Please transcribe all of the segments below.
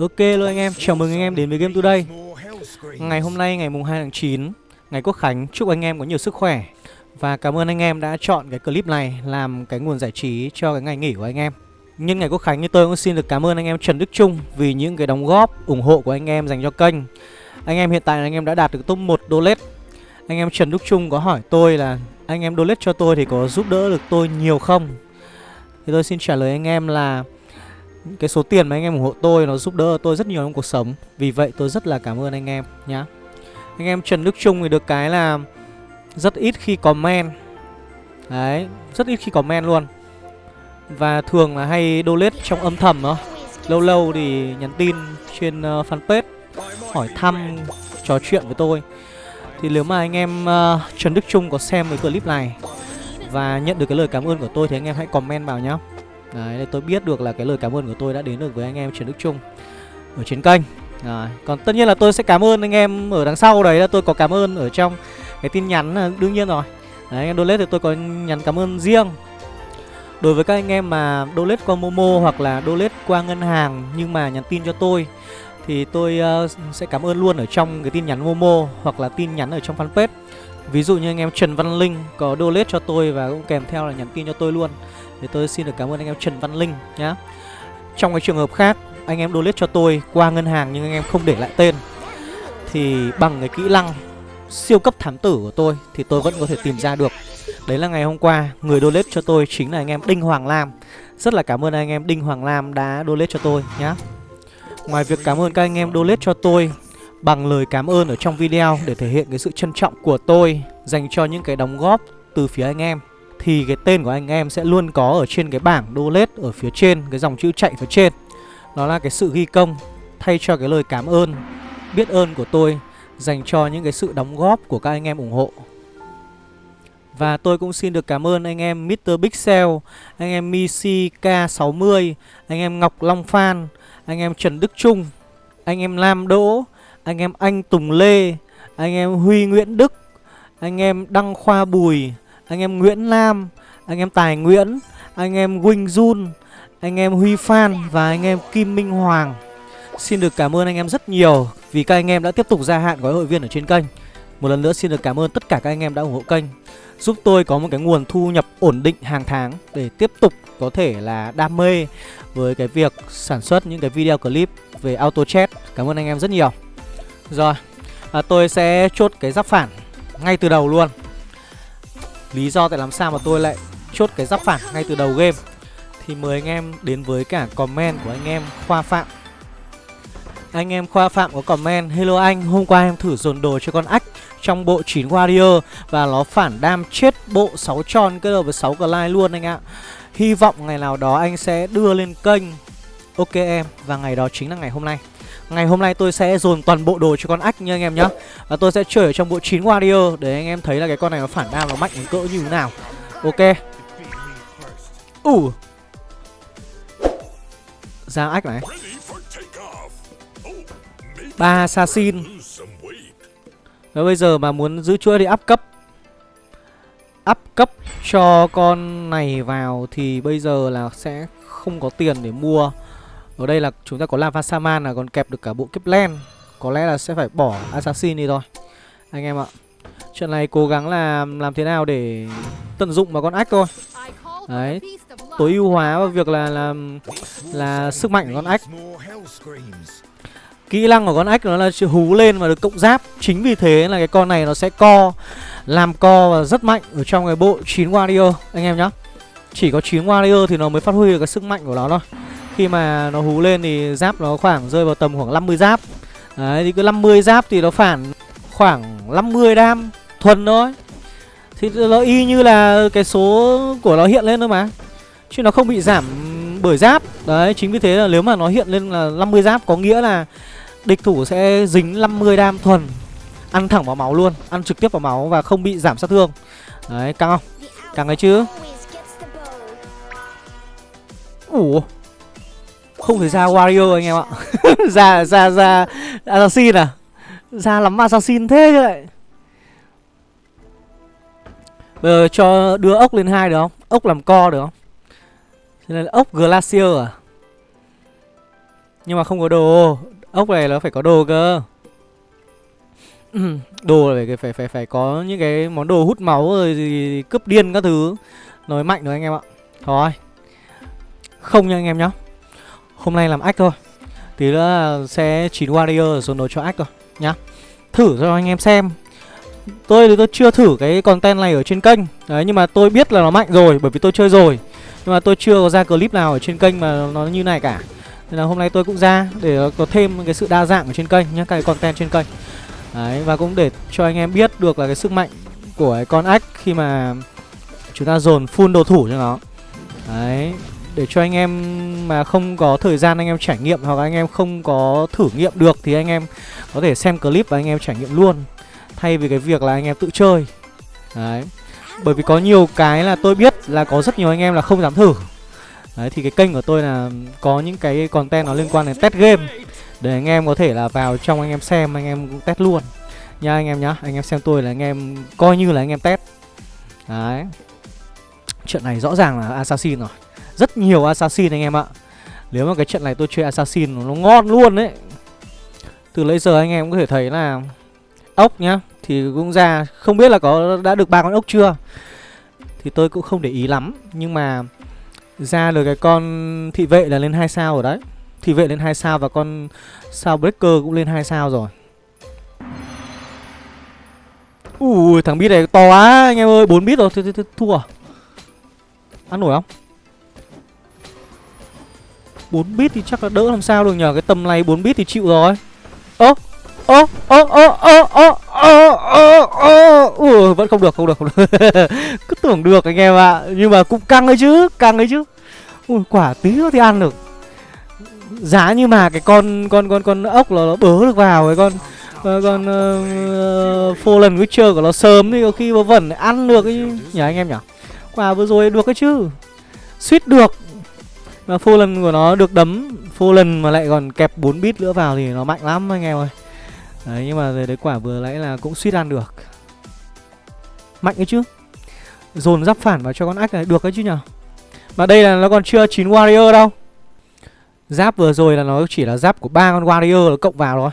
Ok luôn anh em, chào mừng anh em đến với Game Today. Ngày hôm nay ngày mùng 2 tháng 9 Ngày Quốc Khánh, chúc anh em có nhiều sức khỏe. Và cảm ơn anh em đã chọn cái clip này làm cái nguồn giải trí cho cái ngày nghỉ của anh em. Nhân ngày Quốc Khánh như tôi cũng xin được cảm ơn anh em Trần Đức Trung Vì những cái đóng góp, ủng hộ của anh em dành cho kênh. Anh em hiện tại là anh em đã đạt được top 1 donate Anh em Trần Đức Trung có hỏi tôi là Anh em đô lết cho tôi thì có giúp đỡ được tôi nhiều không? Thì tôi xin trả lời anh em là cái số tiền mà anh em ủng hộ tôi nó giúp đỡ tôi rất nhiều trong cuộc sống. Vì vậy tôi rất là cảm ơn anh em nhá. Anh em Trần Đức Trung thì được cái là rất ít khi comment. Đấy, rất ít khi comment luôn. Và thường là hay donate trong âm thầm đó. Lâu lâu thì nhắn tin trên uh, fanpage Hỏi thăm, trò chuyện với tôi. Thì nếu mà anh em uh, Trần Đức Trung có xem cái clip này Và nhận được cái lời cảm ơn của tôi thì anh em hãy comment vào nhá. Đấy, để tôi biết được là cái lời cảm ơn của tôi đã đến được với anh em Trần Đức Trung Ở trên kênh. Rồi, còn tất nhiên là tôi sẽ cảm ơn anh em ở đằng sau đấy là tôi có cảm ơn ở trong cái tin nhắn à, đương nhiên rồi. Đấy, anh em donate thì tôi có nhắn cảm ơn riêng. Đối với các anh em mà donate qua Momo hoặc là donate qua ngân hàng nhưng mà nhắn tin cho tôi thì tôi uh, sẽ cảm ơn luôn ở trong cái tin nhắn Momo hoặc là tin nhắn ở trong fanpage. Ví dụ như anh em Trần Văn Linh có donate cho tôi và cũng kèm theo là nhắn tin cho tôi luôn. Thì tôi xin được cảm ơn anh em Trần Văn Linh nhá. Trong cái trường hợp khác Anh em donate cho tôi qua ngân hàng nhưng anh em không để lại tên. Thì bằng cái kỹ năng siêu cấp thám tử của tôi Thì tôi vẫn có thể tìm ra được. Đấy là ngày hôm qua Người donate cho tôi chính là anh em Đinh Hoàng Lam. Rất là cảm ơn anh em Đinh Hoàng Lam đã donate cho tôi nhá. Ngoài việc cảm ơn các anh em donate cho tôi Bằng lời cảm ơn ở trong video Để thể hiện cái sự trân trọng của tôi Dành cho những cái đóng góp từ phía anh em thì cái tên của anh em sẽ luôn có ở trên cái bảng donate ở phía trên, cái dòng chữ chạy phía trên. Đó là cái sự ghi công thay cho cái lời cảm ơn, biết ơn của tôi dành cho những cái sự đóng góp của các anh em ủng hộ. Và tôi cũng xin được cảm ơn anh em Mr. Pixel, anh em Misi K60, anh em Ngọc Long Phan, anh em Trần Đức Trung, anh em Lam Đỗ, anh em Anh Tùng Lê, anh em Huy Nguyễn Đức, anh em Đăng Khoa Bùi, anh em Nguyễn Lam, anh em Tài Nguyễn, anh em Wing Jun, anh em Huy Phan và anh em Kim Minh Hoàng. Xin được cảm ơn anh em rất nhiều vì các anh em đã tiếp tục gia hạn gói hội viên ở trên kênh. Một lần nữa xin được cảm ơn tất cả các anh em đã ủng hộ kênh Giúp tôi có một cái nguồn thu nhập ổn định hàng tháng Để tiếp tục có thể là đam mê với cái việc sản xuất những cái video clip về auto chat. Cảm ơn anh em rất nhiều. Rồi, à, tôi sẽ chốt cái giáp phản ngay từ đầu luôn. Lý do tại làm sao mà tôi lại chốt cái giáp phản ngay từ đầu game? Thì mời anh em đến với cả comment của anh em Khoa Phạm. Anh em Khoa Phạm có comment Hello anh, hôm qua em thử dồn đồ cho con ách trong bộ 9 Warrior Và nó phản đam chết bộ 6 tròn kết hợp với 6 glide luôn anh ạ. Hy vọng ngày nào đó anh sẽ đưa lên kênh Ok em, và ngày đó chính là ngày hôm nay. Ngày hôm nay tôi sẽ dồn toàn bộ đồ cho con ách nha anh em nhá. Và tôi sẽ chơi ở trong bộ 9 Warrior Để anh em thấy là cái con này nó phản đam nó mạnh đến cỡ như thế nào. Ok. Ủ uh. Ra ách này. Ba assassin. Và bây giờ mà muốn giữ chuỗi thì up cấp. Up cấp cho con này vào Thì bây giờ là sẽ không có tiền để mua. Ở đây là chúng ta có Lava Saman là còn kẹp được cả bộ kiếp len. Có lẽ là sẽ phải bỏ Assassin đi thôi. Anh em ạ chuyện này cố gắng là làm thế nào để tận dụng vào con ách thôi. Đấy Tối ưu hóa vào việc là là, là sức mạnh của con ách Kỹ năng của con ách nó là hú lên và được cộng giáp. Chính vì thế là cái con này nó sẽ co. Làm co và rất mạnh ở trong cái bộ 9 Warrior, Anh em nhá. Chỉ có 9 Warrior thì nó mới phát huy được cái sức mạnh của nó thôi. Khi mà nó hú lên thì giáp nó khoảng rơi vào tầm khoảng 50 giáp. Đấy, thì cứ 50 giáp thì nó phản khoảng 50 đam thuần thôi. Thì nó y như là cái số của nó hiện lên thôi mà. Chứ nó không bị giảm bởi giáp. Đấy, chính vì thế là nếu mà nó hiện lên là 50 giáp có nghĩa là Địch thủ sẽ dính 50 đam thuần. Ăn thẳng vào máu luôn, Ăn trực tiếp vào máu và không bị giảm sát thương. Đấy, căng không? Căng đấy chứ. Ủa? Không thể ra Wario anh em ạ. Ra ra ra Assassin à? Ra lắm Assassin thế chứ lại Bây giờ cho đưa ốc lên hai được không? Ốc làm co được không? Thế là ốc Glacier à? Nhưng mà không có đồ. Ốc này nó phải có đồ cơ. Ừ. Đồ phải, phải phải phải có những cái món đồ hút máu rồi gì cướp điên các thứ. Nói mạnh rồi anh em ạ. Thôi. Không nha anh em nhá. Hôm nay làm ách thôi. Tí nữa sẽ chín warrior rồi đồ cho ách rồi, nhá. Thử cho anh em xem. Tôi thì tôi chưa thử cái content này ở trên kênh. Đấy nhưng mà tôi biết là nó mạnh rồi Bởi vì tôi chơi rồi. Nhưng mà tôi chưa có ra clip nào ở trên kênh mà nó như này cả. Nên là hôm nay tôi cũng ra Để có thêm cái sự đa dạng ở trên kênh nhá Cái content trên kênh. Đấy, và cũng để cho anh em biết được là cái sức mạnh của cái con ách Khi mà chúng ta dồn full đồ thủ cho nó. Đấy, để cho anh em mà không có thời gian anh em trải nghiệm hoặc anh em không có thử nghiệm được thì anh em có thể xem clip và anh em trải nghiệm luôn. Thay vì cái việc là anh em tự chơi. Đấy, bởi vì có nhiều cái là tôi biết là có rất nhiều anh em là không dám thử. Đấy, thì cái kênh của tôi là có những cái content nó liên quan đến test game để anh em có thể là vào trong anh em xem, anh em cũng test luôn. Nha anh em nhá, anh em xem tôi là anh em coi như là anh em test. Đấy. Chuyện này rõ ràng là assassin rồi. Rất nhiều assassin anh em ạ. Nếu mà cái trận này tôi chơi assassin nó ngon luôn đấy Từ lấy giờ anh em cũng có thể thấy là Ốc nhá, Thì cũng ra Không biết là có đã được ba con ốc chưa. Thì tôi cũng không để ý lắm, Nhưng mà Ra được cái con thị vệ là lên 2 sao rồi đấy. Thì vệ lên 2 sao và con sao breaker cũng lên 2 sao rồi. Ui, thằng bit này to quá, anh em ơi 4 bit rồi, th th th, thua. À? Ăn nổi không? 4 bit thì chắc là đỡ làm sao được nhờ, Cái tầm này 4 bit thì chịu rồi. Ơ ơ ơ ơ ơ ơ ơ ơ ơ. Vẫn không được không được không được. Cứ tưởng được anh em ạ à. nhưng mà cũng căng đấy chứ, căng đấy chứ. Ui, quả tí nữa thì ăn được giá như mà cái con con con con ốc là nó bớ được vào cái con con, phô lần ờ, Fallen Witcher của nó sớm thì có khi nó vẫn ăn được ấy. Nhỉ anh em nhỉ? Quả vừa rồi được cái chứ. Suýt được. Mà phô lần của nó được đấm. Phô lần mà lại còn kẹp 4 bit nữa vào thì nó mạnh lắm anh em ơi. Đấy nhưng mà đấy quả vừa nãy là cũng suýt ăn được. Mạnh ấy chứ. Dồn giáp phản vào cho con ách này. Được ấy chứ nhở Mà đây là nó còn chưa 9 warrior đâu. Giáp vừa rồi là nó chỉ là giáp của ba con warrior nó cộng vào rồi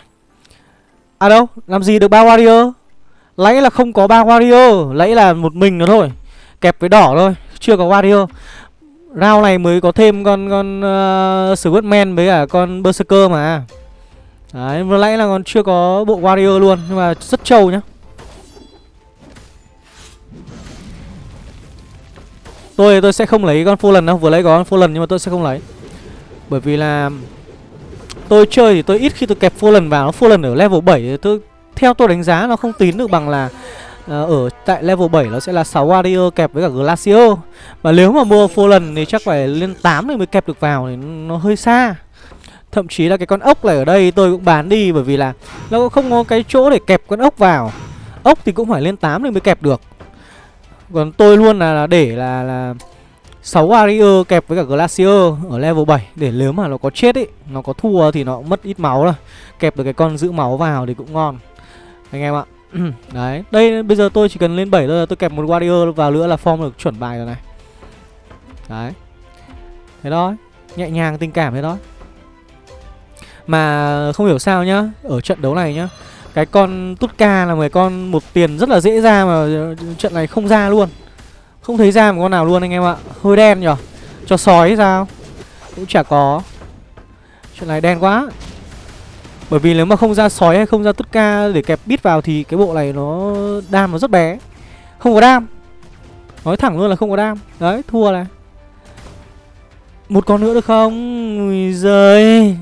À đâu làm gì được ba warrior? Lấy là không có ba warrior Lấy là một mình nó thôi. Kẹp với đỏ thôi Chưa có warrior. Round này mới có thêm con con ờ, uh, Squidman với cả con Berserker mà. Đấy, vừa nãy là còn chưa có bộ Warrior luôn Nhưng mà rất trâu nhá. Tôi tôi sẽ không lấy con Fallen đâu Vừa lấy có con Fallen nhưng mà tôi sẽ không lấy. Bởi vì là Tôi chơi thì tôi ít khi tôi kẹp Fallen vào Nó lần ở level 7 thì tôi, Theo tôi đánh giá nó không tín được bằng là ờ, ở tại level 7 nó sẽ là 6 warrior kẹp với cả glacier. Mà nếu mà mua fallen thì chắc phải lên 8 thì mới kẹp được vào thì nó hơi xa. Thậm chí là cái con ốc này ở đây tôi cũng bán đi bởi vì là nó cũng không có cái chỗ để kẹp con ốc vào. Ốc thì cũng phải lên 8 thì mới kẹp được. Còn tôi luôn là để là là 6 warrior kẹp với cả glacier ở level 7 để nếu mà nó có chết ấy nó có thua thì nó mất ít máu rồi kẹp được cái con giữ máu vào thì cũng ngon anh em ạ Đấy, đây bây giờ tôi chỉ cần lên 7 thôi là tôi kẹp một warrior vào nữa là form được chuẩn bài rồi này. Đấy. Thế đó, nhẹ nhàng tình cảm thế đó. Mà không hiểu sao nhá, ở trận đấu này nhá, cái con Tutka là một con một tiền rất là dễ ra mà trận này không ra luôn. Không thấy ra một con nào luôn anh em ạ. Hơi đen nhở? Cho sói sao? Cũng chả có. Chuyện này đen quá. Bởi vì nếu mà không ra sói hay không ra tất ca để kẹp bít vào thì cái bộ này nó đam nó rất bé. Không có đam. Nói thẳng luôn là không có đam. Đấy, thua này. Một con nữa được không? Ui giời.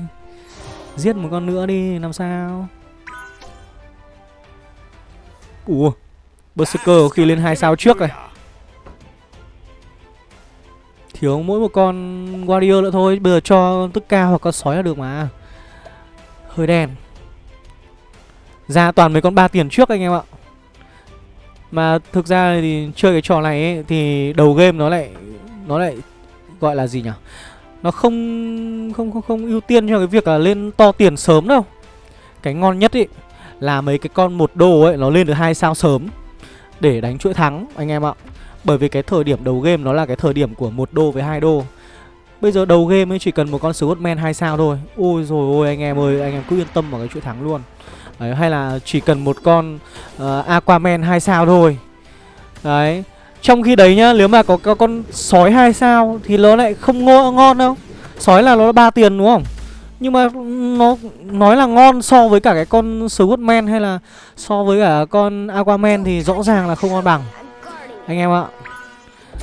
Giết một con nữa đi, làm sao? Ủa, Berserker khi lên hai sao trước này. Thiếu mỗi một con Warrior nữa thôi. Bây giờ cho tức ca hoặc con sói là được mà. Hơi đen. Ra toàn mấy con ba tiền trước anh em ạ. Mà thực ra thì chơi cái trò này ấy, Thì đầu game nó lại Nó lại gọi là gì nhỉ? Nó không không không không ưu tiên cho cái việc là lên to tiền sớm đâu. Cái ngon nhất ấy Là mấy cái con một đô ấy Nó lên được hai sao sớm Để đánh chuỗi thắng anh em ạ. Bởi vì cái thời điểm đầu game nó là cái thời điểm của một đô với hai đô. Bây giờ đầu game ấy chỉ cần một con Scottman 2 sao thôi. Ôi rồi ôi anh em ơi Anh em cứ yên tâm vào cái chuyện thắng luôn. Đấy, Hay là chỉ cần một con uh, Aquaman 2 sao thôi. Đấy. Trong khi đấy nhá Nếu mà có, có con sói 2 sao Thì nó lại không ngon, ngon đâu. Sói là nó ba tiền đúng không? Nhưng mà nó nói là ngon so với cả cái con Scottman Hay là so với cả con Aquaman Thì rõ ràng là không ngon bằng. Anh em ạ.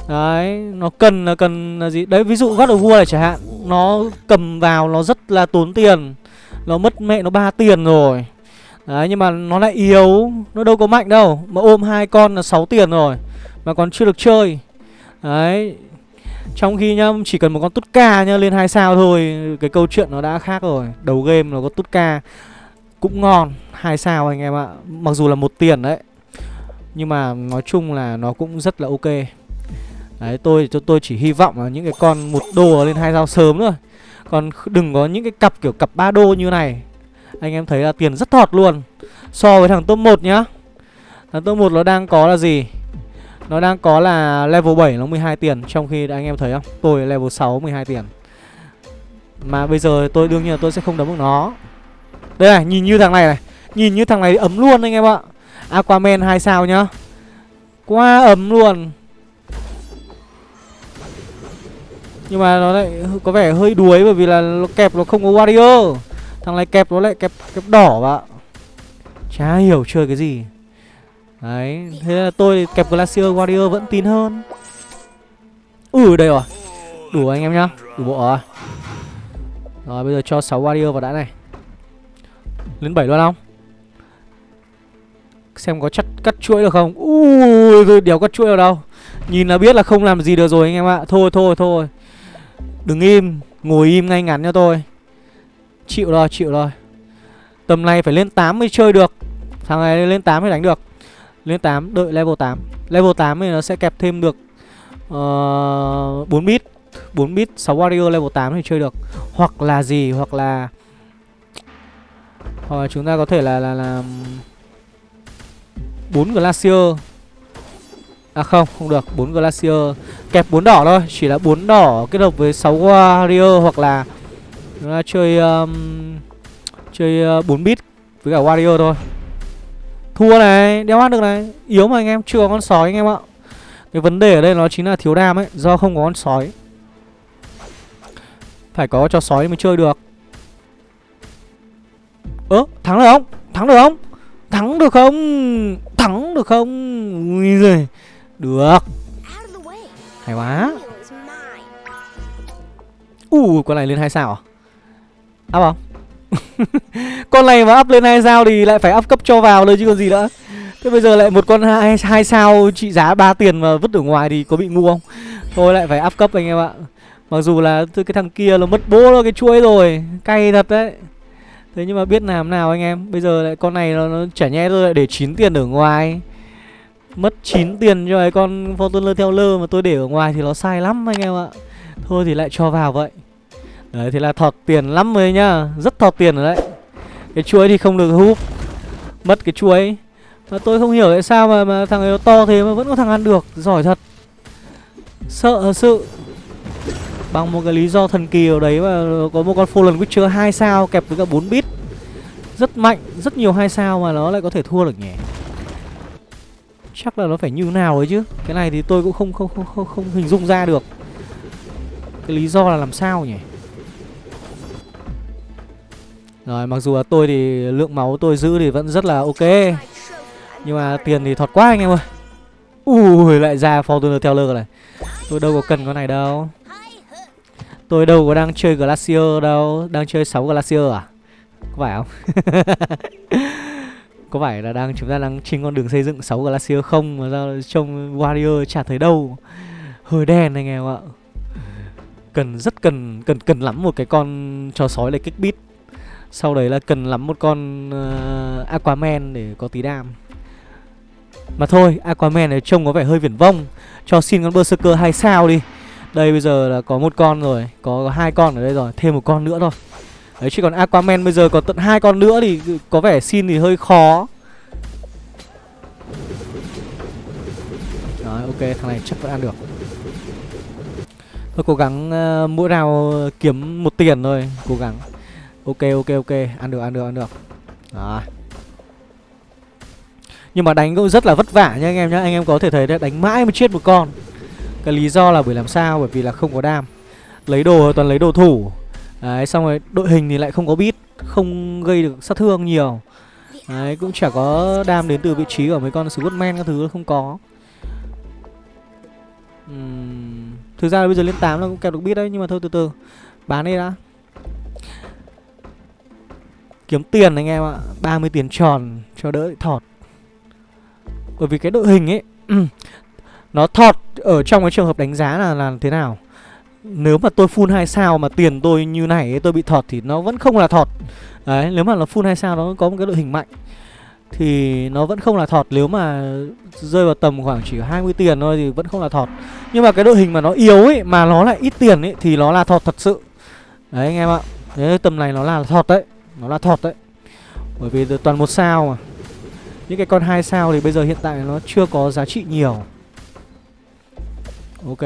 Đấy, nó cần là cần là gì? Đấy, ví dụ gót đầu vua này chẳng hạn Nó cầm vào nó rất là tốn tiền. Nó mất mẹ nó ba tiền rồi. Đấy, nhưng mà nó lại yếu Nó đâu có mạnh đâu. Mà ôm hai con là 6 tiền rồi Mà còn chưa được chơi. Đấy Trong khi nhá, chỉ cần một con tút ca nhá Lên hai sao thôi Cái câu chuyện nó đã khác rồi. Đầu game nó có tút ca Cũng ngon hai sao anh em ạ. Mặc dù là một tiền đấy. Nhưng mà nói chung là nó cũng rất là ok. Đấy, tôi cho tôi chỉ hy vọng là những cái con một đô lên hai dao sớm thôi. Còn đừng có những cái cặp kiểu cặp ba đô như này. Anh em thấy là tiền rất thọt luôn. So với thằng top 1 nhá. Thằng top 1 nó đang có là gì? Nó đang có là level 7 nó 12 tiền, Trong khi anh em thấy không? Tôi level 6 12 tiền. Mà bây giờ tôi, đương nhiên là tôi sẽ không đấm được nó. Đây này, nhìn như thằng này này. Nhìn như thằng này ấm luôn anh em ạ. Aquaman 2 sao nhá. Quá ấm luôn. Nhưng mà nó lại có vẻ hơi đuối bởi vì là nó kẹp nó không có warrior. Thằng này kẹp nó lại kẹp kẹp đỏ vào Chả hiểu chơi cái gì. Đấy, Thế là tôi kẹp Glacier Warrior vẫn tin hơn. Ừ đây rồi. Đủ anh em nhá, Đủ bộ rồi. Rồi, bây giờ cho 6 Warrior vào đã này. Lên 7 luôn không? Xem có chắt cắt chuỗi được không? Ui đéo cắt chuỗi ở đâu. Nhìn là biết là không làm gì được rồi anh em ạ. Thôi thôi thôi. Đừng im Ngồi im ngay ngắn cho tôi. Chịu rồi chịu rồi. Tầm này phải lên 8 mới chơi được. Thằng này lên 8 mới đánh được. Lên 8 đợi level 8 Level 8 thì nó sẽ kẹp thêm được ờ, uh, 4 bit. 4 bit 6 warrior level 8 thì chơi được. Hoặc là gì Hoặc là Hoặc là chúng ta có thể là là, là 4 glacier. À không, không được, 4 Glacier. Kẹp 4 đỏ thôi, chỉ là 4 đỏ kết hợp với 6 Warrior hoặc là Chúng ta chơi um, chơi uh, 4 bit với cả Warrior thôi. Thua này, đeo ăn được này. Yếu mà anh em, chưa có con sói anh em ạ. Cái vấn đề ở đây nó chính là thiếu đam ấy Do không có con sói. Phải có cho sói mới chơi được. Ơ, thắng được không? Thắng được không? Thắng được không? Thắng được không? ui rồi Được Hay quá Ui, con này lên 2 sao à? Up không? con này mà up lên 2 sao thì lại phải up cấp cho vào thôi chứ còn gì nữa Thế bây giờ lại một con hai, hai sao trị giá 3 tiền mà vứt ở ngoài thì có bị ngu không? Thôi lại phải up cấp anh em ạ Mặc dù là cái thằng kia nó mất bố cái chuối rồi Cay thật đấy Thế nhưng mà biết làm nào anh em? Bây giờ lại con này nó, nó chả nhẽ tôi lại để 9 tiền ở ngoài. Mất 9 tiền cho cái con Fortuner theo lơ mà tôi để ở ngoài thì nó sai lắm anh em ạ. Thôi thì lại cho vào vậy. Đấy thì là thọt tiền lắm rồi nhá. Rất thọt tiền rồi đấy. Cái chuối thì không được húp. Mất cái chuối. Mà tôi không hiểu tại sao mà, mà thằng ấy nó to thế mà vẫn có thằng ăn được. Giỏi thật. Sợ thật sự. Bằng một cái lý do thần kỳ ở đấy mà có một con Fallen Witcher 2 sao kẹp với cả 4 bit. Rất mạnh, rất nhiều 2 sao mà nó lại có thể thua được nhỉ? Chắc là nó phải như nào ấy chứ? Cái này thì tôi cũng không không không không, không hình dung ra được. Cái lý do là làm sao nhỉ? Rồi mặc dù là tôi thì lượng máu tôi giữ thì vẫn rất là ok. Nhưng mà tiền thì thọt quá anh em ơi. Ui lại ra Fortuner Teller này Tôi đâu có cần con này đâu. Tôi đâu có đang chơi Glacier đâu. Đang chơi 6 Glacier à? Có phải không? Có phải là đang chúng ta đang trên con đường xây dựng 6 Glacier không? Mà sao trông Warrior chả thấy đâu. Hơi đen anh em ạ. Cần rất cần Cần cần lắm một cái con trò sói để kích bit Sau đấy là cần lắm một con uh, Aquaman để có tí đam. Mà thôi Aquaman này trông có vẻ hơi viển vông. Cho xin con Berserker 2 sao đi. Đây bây giờ là có một con rồi Có hai con ở đây rồi Thêm một con nữa thôi. Đấy chứ còn Aquaman bây giờ có tận hai con nữa thì có vẻ xin thì hơi khó. Đấy ok thằng này chắc vẫn ăn được. Thôi cố gắng uh, mỗi rào kiếm một tiền thôi Cố gắng. Ok ok ok Ăn được ăn được ăn được. Đó Nhưng mà đánh cũng rất là vất vả nha anh em nhá Anh em có thể thấy đấy đánh mãi mới chết một con. Cái lý do là bởi làm sao? Bởi vì là không có đam. Lấy đồ toàn lấy đồ thủ. Đấy xong rồi đội hình thì lại không có bit Không gây được sát thương nhiều. Đấy cũng chả có đam đến từ vị trí của mấy con Scottman các thứ không có. Uhm, Thực ra là bây giờ lên 8 là cũng kẹp được bit đấy Nhưng mà thôi từ từ. Bán đi đã. Kiếm tiền anh em ạ 30 tiền tròn cho đỡ thọt. Bởi vì cái đội hình ấy Nó thọt ở trong cái trường hợp đánh giá là là thế nào? Nếu mà tôi full 2 sao mà tiền tôi như này tôi bị thọt thì nó vẫn không là thọt. Đấy, nếu mà là full 2 sao nó có một cái đội hình mạnh, Thì nó vẫn không là thọt. Nếu mà rơi vào tầm khoảng chỉ 20 tiền thôi thì vẫn không là thọt. Nhưng mà cái đội hình mà nó yếu ấy, Mà nó lại ít tiền ấy, thì nó là thọt thật sự. Đấy, anh em ạ. Thế tầm này nó là thọt đấy, Nó là thọt đấy. Bởi vì toàn một sao mà. Những cái con hai sao thì bây giờ hiện tại nó chưa có giá trị nhiều. Ok.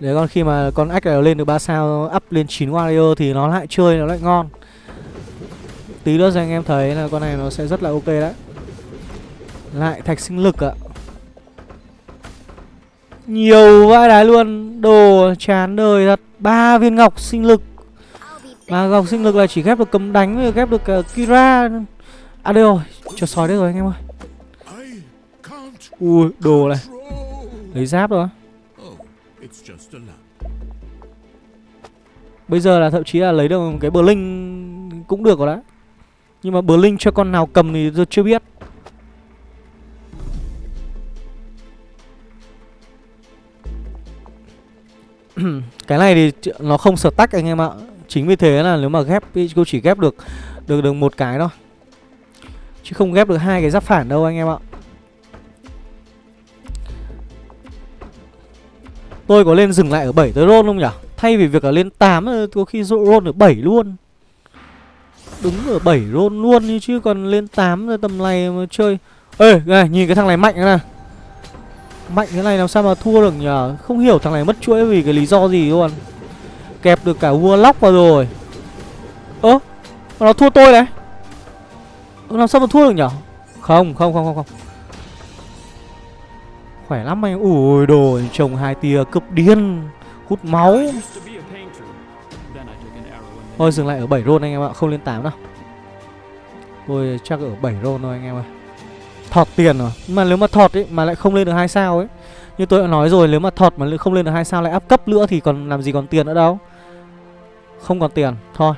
Để con khi mà con ách này lên được 3 sao Up lên 9 warrior thì nó lại chơi nó lại ngon. Tí nữa cho anh em thấy là con này nó sẽ rất là ok đấy. Lại thạch sinh lực ạ. Nhiều vãi đái luôn. Đồ chán đời thật. Ba viên ngọc sinh lực. Mà ngọc sinh lực là chỉ ghép được cấm đánh với ghép được uh, Kira. À đây rồi. Cho sói đấy rồi anh em ơi. Ui đồ này. Lấy giáp rồi Bây giờ là thậm chí là lấy được một cái bờ linh cũng được rồi đấy. Nhưng mà bờ linh cho con nào cầm thì tôi chưa biết. Cái này thì nó không sở tách anh em ạ. Chính vì thế là nếu mà ghép cô chỉ ghép được được được một cái thôi. Chứ không ghép được hai cái giáp phản đâu anh em ạ tôi có lên dừng lại ở 7 tới roll không nhỉ? Thay vì việc là lên 8 có khi roll ở 7 luôn. Đúng ở 7 roll luôn chứ, còn lên 8 rồi tầm này mà chơi. Ê này, nhìn cái thằng này mạnh nè Mạnh thế này làm sao mà thua được nhờ Không hiểu thằng này mất chuỗi vì cái lý do gì luôn. Kẹp được cả vua lóc vào rồi. Ơ, Nó thua tôi đấy Làm sao mà thua được nhở Không không không không không. Khỏe lắm anh. Ui đồ trồng hai tia cấp điên. Hút máu. Thôi dừng lại ở 7 roll anh em ạ Không lên 8 đâu. Tôi chắc ở 7 roll thôi anh em ơi thọt tiền rồi. Mà nếu mà thọt ấy mà lại không lên được hai sao ấy. Như tôi đã nói rồi nếu mà thọt mà không lên được hai sao lại áp cấp nữa thì còn làm gì còn tiền nữa đâu. Không còn tiền. Thôi.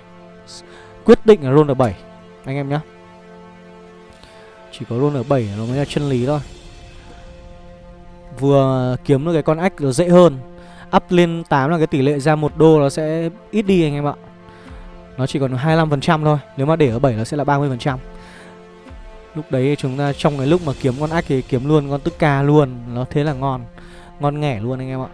Quyết định là roll ở 7 anh em nhá. Chỉ có roll ở 7 nó mới là chân lý thôi vừa kiếm được cái con ách nó dễ hơn. Up lên 8 là cái tỷ lệ ra một đô nó sẽ ít đi anh em ạ. Nó chỉ còn 25% thôi, nếu mà để ở 7 nó sẽ là 30% Lúc đấy chúng ta trong cái lúc mà kiếm con ách thì kiếm luôn con tức ca luôn, Nó thế là ngon Ngon nghẻ luôn anh em ạ.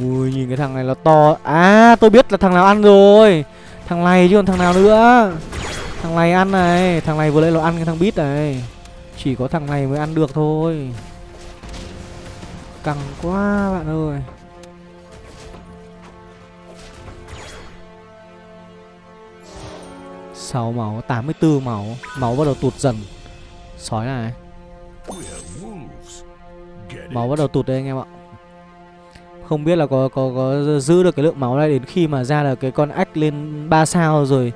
Ui, nhìn cái thằng này nó to. À tôi biết là thằng nào ăn rồi. Thằng này chứ còn thằng nào nữa. Thằng này ăn này, Thằng này vừa lấy nó ăn cái thằng bít này. Chỉ có thằng này mới ăn được thôi. Căng quá bạn ơi. Sáu máu 84 máu. Máu bắt đầu tụt dần. Sói này. Máu bắt đầu tụt đây anh em ạ. Không biết là có, có có giữ được cái lượng máu này Đến khi mà ra được cái con ách lên 3 sao rồi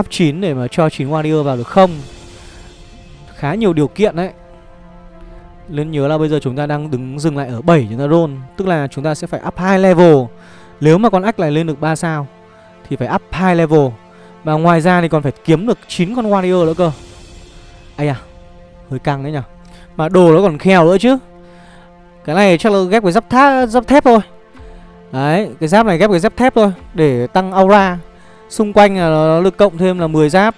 Up 9 để mà cho 9 warrior vào được không? Khá nhiều điều kiện đấy. Nên nhớ là bây giờ chúng ta đang đứng dừng lại ở 7 chúng ta roll Tức là chúng ta sẽ phải up 2 level. Nếu mà con ách này lên được 3 sao Thì phải up 2 level. Và ngoài ra thì còn phải kiếm được 9 con warrior nữa cơ. Ây à Hơi căng đấy nhở. Mà đồ nó còn khèo nữa chứ. Cái này chắc là ghép với giáp, tháp, giáp thép thôi. Đấy Cái giáp này ghép với giáp thép thôi Để tăng aura. Xung quanh là nó được cộng thêm là 10 giáp.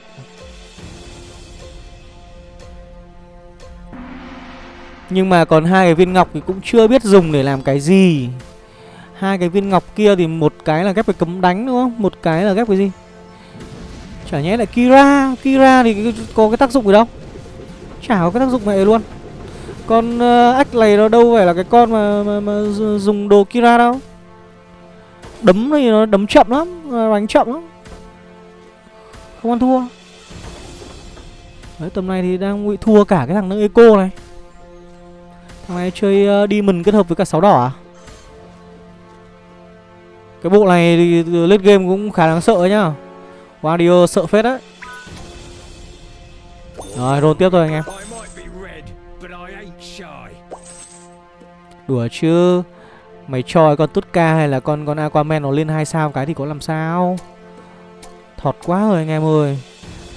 Nhưng mà còn hai cái viên ngọc thì cũng chưa biết dùng để làm cái gì. Hai cái viên ngọc kia thì một cái là ghép với cấm đánh đúng không? Một cái là ghép với gì? Chả nhẽ lại Kira. Kira thì có cái tác dụng gì đâu. Chả có cái tác dụng này luôn. Con ờ, uh, ách này nó đâu phải là cái con mà, mà, mà dùng đồ Kira đâu. Đấm thì nó đấm chậm lắm Đánh chậm lắm. Không ăn thua. Đấy tầm này thì đang bị thua cả cái thằng Eco này. Thằng này chơi uh, đi kết hợp với cả sáu đỏ à? Cái bộ này thì ờ, late game cũng khá đáng sợ nhá. Wario ờ, sợ phết đấy. Rồi roll tiếp thôi anh em. Đùa chứ. Mày cho con Tutka hay là con con Aquaman nó lên hai sao cái thì có làm sao? Thọt quá rồi anh em ơi.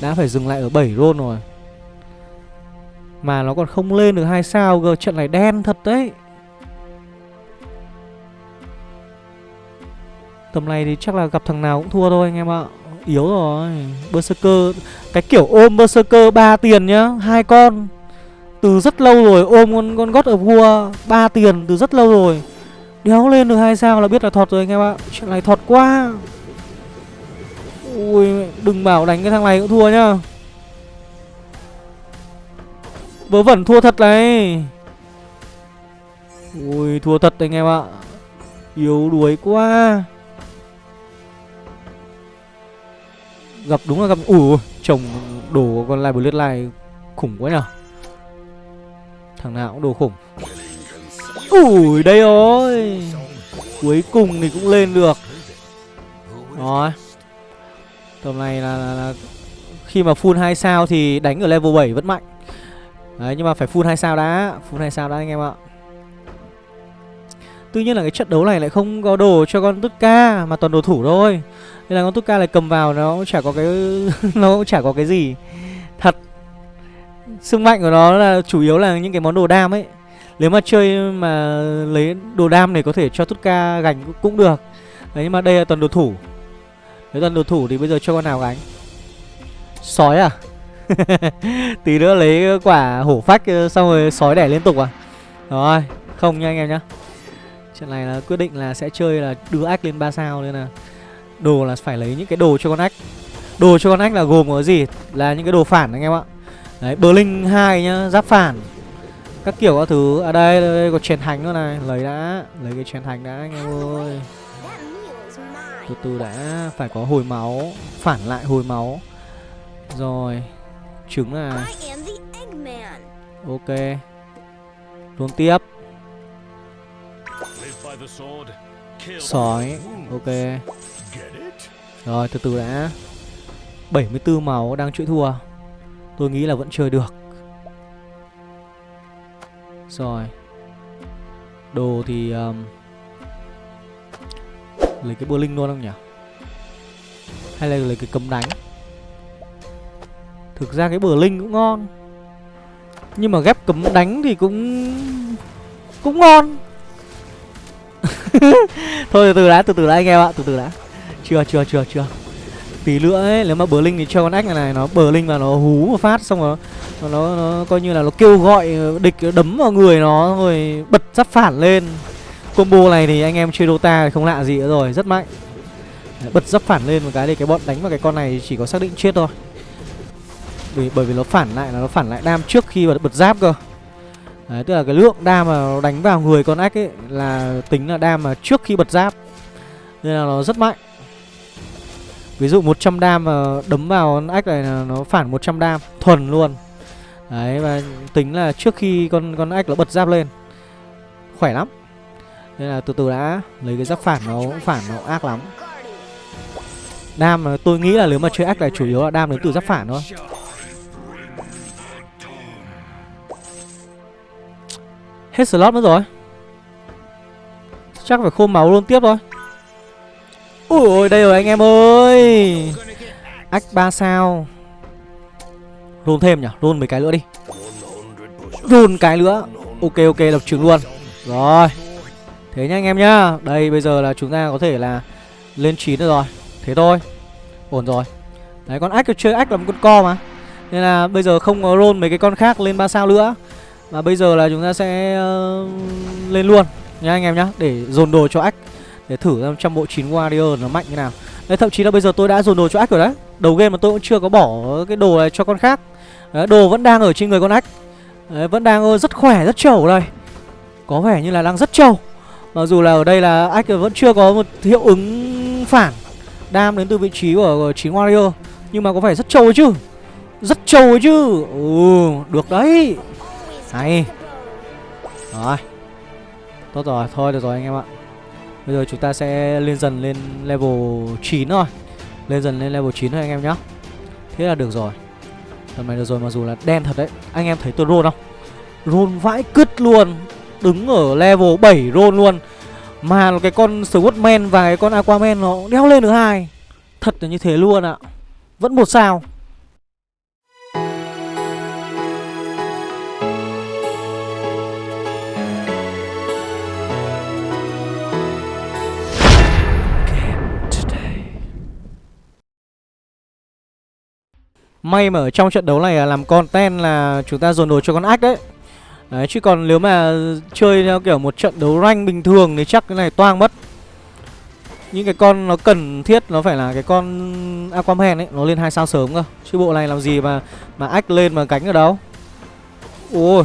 Đã phải dừng lại ở 7 roll rồi. Mà nó còn không lên được hai sao cơ Trận này đen thật đấy. Tầm này thì chắc là gặp thằng nào cũng thua thôi anh em ạ. Yếu rồi. Berserker Cái kiểu ôm Berserker 3 tiền nhá hai con. Từ rất lâu rồi ôm con, con God of War 3 tiền từ rất lâu rồi. Đéo lên được hai sao là biết là thọt rồi anh em ạ. Chuyện này thọt quá. Ui đừng bảo đánh cái thằng này cũng thua nhá. Vớ vẩn thua thật này. Ui thua thật anh em ạ. Yếu đuối quá. Gặp đúng là gặp Ủa chồng đổ con lai bullet lai khủng quá nhở. Thằng nào cũng đồ khủng. Ủi đây rồi. Cuối cùng thì cũng lên được. Rồi. Tầm này là, là, là Khi mà full 2 sao thì đánh ở level 7 vẫn mạnh. Đấy, nhưng mà phải full 2 sao đã. Full 2 sao đã anh em ạ. Tuy nhiên là cái trận đấu này lại không có đồ cho con Tút ca Mà toàn đồ thủ thôi. Nên là con Tút ca cầm vào, nó cũng chả có cái Nó cũng chả có cái gì. Thật, Sức mạnh của nó là chủ yếu là những cái món đồ đam ấy. Nếu mà chơi mà lấy đồ đam này có thể cho Tút ca gánh cũng được. Đấy, nhưng mà đây là toàn đồ thủ. Nếu toàn đồ thủ thì bây giờ cho con nào gánh? Sói à? Tí nữa lấy quả hổ phách ờ, xong rồi sói đẻ liên tục à? Rồi không nha anh em nhá. Trận này là quyết định là sẽ chơi là đưa ách lên 3 sao nên là Đồ là phải lấy những cái đồ cho con ách. Đồ cho con ách là gồm có gì? Là những cái đồ phản anh em ạ. Đấy Blink 2 nhá Giáp phản. Các kiểu các thứ. À đây, đây, đây có chèn hành nữa này. Lấy đã lấy cái chèn hành đã anh em ơi. Từ từ đã phải có hồi máu phản lại hồi máu. Rồi trứng là ok. Luôn tiếp. Sói. ok. Rồi từ từ đã. 74 máu đang chữa thua. Tôi nghĩ là vẫn chơi được. Rồi. Đồ thì um, Lấy cái bơ linh luôn không nhỉ? Hay là lấy cái cấm đánh Thực ra cái bờ linh cũng ngon. Nhưng mà ghép cấm đánh thì cũng Cũng ngon. Thôi từ từ đã, từ từ đã anh em ạ, từ từ đã. Chưa, chưa, chưa, chưa. Tí nữa ấy, nếu mà bờ linh thì cho con ếch này này Nó bờ linh và nó hú một phát xong rồi nó, nó, nó coi như là nó kêu gọi địch đấm vào người nó rồi bật giáp phản lên. Combo này thì anh em chơi Dota không lạ gì nữa rồi rất mạnh. Bật giáp phản lên một cái thì cái bọn đánh vào cái con này chỉ có xác định chết thôi vì bởi vì nó phản lại là nó phản lại đam trước khi mà bật giáp cơ. Đấy, tức là cái lượng đam mà nó đánh vào người con ếch ấy là tính là đam mà trước khi bật giáp. Nên là nó rất mạnh. Ví dụ 100 đam mà đấm vào con ếch này là nó phản 100 đam thuần luôn. Đấy và tính là trước khi con con ếch nó bật giáp lên Khỏe lắm. Nên là từ từ đã Lấy cái giáp phản nó cũng phản nó ác lắm. Đam tôi nghĩ là nếu mà chơi ác này chủ yếu là đam đến từ giáp phản thôi. Hết slot mất rồi. Chắc phải khô máu luôn tiếp thôi. Ui đây rồi anh em ơi. Ách 3 sao. Roll thêm nhỉ? Roll mấy cái nữa đi. Roll cái nữa. Ok ok, lập trường luôn. Rồi. Thế nha anh em nhá. Đây, bây giờ là chúng ta có thể là Lên 9 rồi. Thế thôi. Ổn rồi. Đấy, con ách chơi ách là một con co mà. Nên là bây giờ không có roll mấy cái con khác lên 3 sao nữa và bây giờ là chúng ta sẽ uh, Lên luôn. Nha anh em nhá Để dồn đồ cho ách. Để thử xem trong bộ 9 warrior nó mạnh như nào. Đấy thậm chí là bây giờ tôi đã dồn đồ cho ách rồi đấy. Đầu game mà tôi cũng chưa có bỏ cái đồ này cho con khác. Đấy, đồ vẫn đang ở trên người con ách. Đấy, vẫn đang ờ, rất khỏe, rất trâu đây. Có vẻ như là đang rất trâu. Mặc dù là ở đây là ách vẫn chưa có một hiệu ứng phản Đam đến từ vị trí của, 9 Warrior. Nhưng mà có vẻ rất trâu chứ. Rất trâu chứ. Ừ, được đấy này, Rồi. Tốt rồi, thôi được rồi anh em ạ. Bây giờ chúng ta sẽ lên dần lên level 9 thôi. Lên dần lên level 9 thôi anh em nhá. Thế là được rồi. Tầm này được rồi mặc dù là đen thật đấy. Anh em thấy tôi roll không? Roll vãi cứt luôn. Đứng ở level 7 roll luôn. Mà cái con Swordman và cái con Aquaman nó đeo lên được hai. Thật là như thế luôn ạ. Vẫn một sao. May mà ở trong trận đấu này làm content là chúng ta dồn đồ cho con ách đấy. Đấy chứ còn nếu mà chơi theo kiểu một trận đấu rank bình thường thì chắc cái này toang mất. Những cái con nó cần thiết nó phải là cái con Aquaman ấy Nó lên hai sao sớm cơ. Chứ bộ này làm gì mà mà ách lên mà cánh ở đâu. Ôi.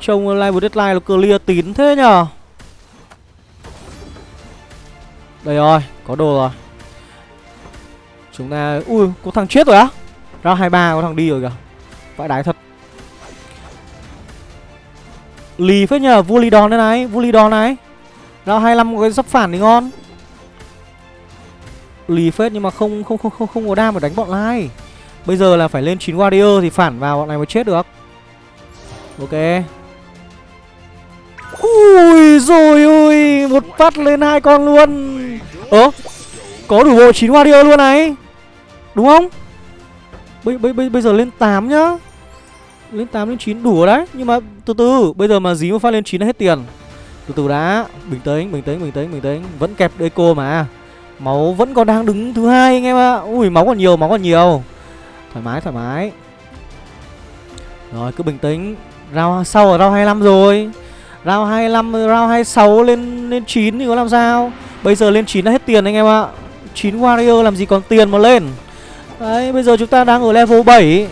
Trông live deadline nó clear tín thế nhở Đây rồi, có đồ rồi. Chúng ta... Ui, có thằng chết rồi á. Ra 23 có thằng đi rồi kìa. Vãi đái thật. Lì phết nhờ, vua lì đòn đây này Vua lì đòn này. Ra 25 có cái sắp phản thì ngon. Lì phết nhưng mà không không không không không có đam để đánh bọn lai Bây giờ là phải lên 9 warrior thì phản vào bọn này mới chết được. Ok. Ui rồi ui Một phát lên hai con luôn. Ơ Có đủ bộ 9 warrior luôn này. Đúng không? Bây, bây, bây, bây giờ lên 8 nhá. Lên 8 lên 9 đủ rồi đấy. Nhưng mà từ từ Bây giờ mà dí một phát lên 9 là hết tiền. Từ từ đã. Bình tĩnh, bình tĩnh, bình tĩnh, bình tĩnh. Vẫn kẹp Deco mà. Máu vẫn còn đang đứng thứ hai anh em ạ. À. Ui máu còn nhiều, máu còn nhiều. Thoải mái, thoải mái. Rồi cứ bình tĩnh. Round sau ở round 25 rồi. Round 25, round 26 lên lên 9 thì có làm sao? Bây giờ lên 9 là hết tiền anh em ạ. À. 9 warrior làm gì còn tiền mà lên? Đấy, bây giờ chúng ta đang ở level 7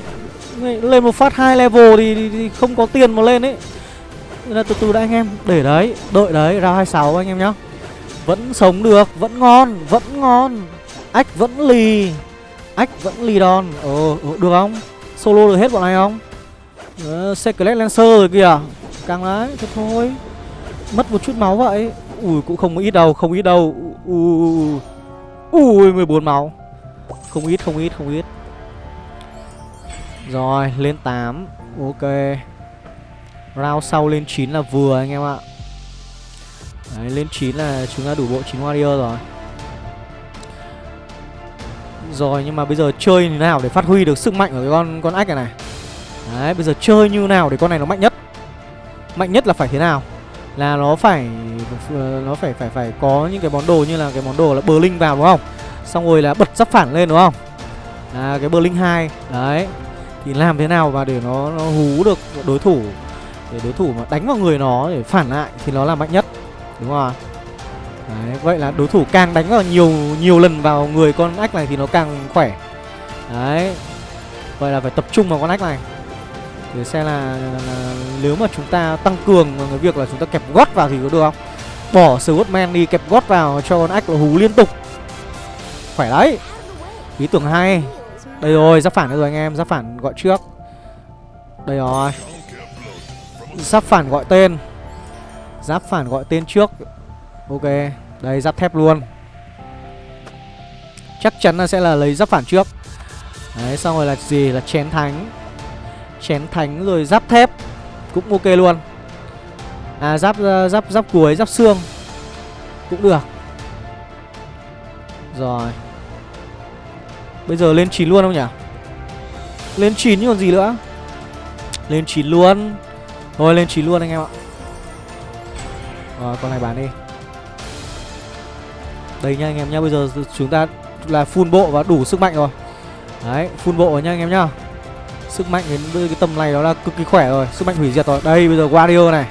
Lên một phát hai level thì, thì, thì không có tiền mà lên ấy Nên là từ từ đã anh em Để đấy, đợi đấy, ra 26 anh em nhá. Vẫn sống được, vẫn ngon, vẫn ngon. Ách vẫn lì Ách vẫn lì đòn. Ờ, ờ được không? Solo được hết bọn này không? Ờ, Secret Lancer rồi kìa. Càng đấy, thôi thôi. Mất một chút máu vậy. Ui, cũng không ít đâu, không ít đâu. Ui, ui 14 máu không ít, không ít, không ít. Rồi, lên 8 Ok. Round sau lên 9 là vừa anh em ạ. Đấy, lên 9 là chúng ta đủ bộ 9 warrior rồi. Rồi, nhưng mà bây giờ chơi như nào để phát huy được sức mạnh của cái con con ách này này? Đấy, bây giờ chơi như nào để con này nó mạnh nhất? Mạnh nhất là phải thế nào? Là nó phải ờ, Nó phải phải phải có những cái món đồ như là cái món đồ là bờ linh vào đúng không? Xong rồi là bật giáp phản lên đúng không? À cái Berlin 2 Đấy. Thì làm thế nào mà để nó, nó hú được đối thủ Để đối thủ mà đánh vào người nó để phản lại Thì nó là mạnh nhất Đúng không Đấy, vậy là đối thủ càng đánh vào nhiều nhiều lần vào người con ách này thì nó càng khỏe. Đấy Vậy là phải tập trung vào con ách này. Để xem là, là, là nếu mà chúng ta tăng cường cái việc là chúng ta kẹp gót vào thì có được không? Bỏ Swordman đi kẹp gót vào cho con ách là hú liên tục. Khỏe đấy. Ý tưởng hay. Đây rồi, giáp phản rồi anh em Giáp phản gọi trước. Đây rồi. Giáp phản gọi tên. Giáp phản gọi tên trước. Ok Đây giáp thép luôn. Chắc chắn là sẽ là lấy giáp phản trước. Đấy xong rồi là gì? Là chén thánh. Chén thánh rồi giáp thép. Cũng ok luôn. À giáp ờ, giáp giáp cuối giáp xương. Cũng được. Rồi. Bây giờ lên 9 luôn không nhỉ? Lên 9 chứ còn gì nữa? Lên 9 luôn. Thôi, lên 9 luôn anh em ạ. Rồi con này bán đi. Đây nha anh em nhá, Bây giờ chúng ta là full bộ và đủ sức mạnh rồi. Đấy, full bộ rồi nha anh em nhá. Sức mạnh đến cái tầm này đó là cực kỳ khỏe rồi, Sức mạnh hủy diệt rồi. Đây, bây giờ Guardio này.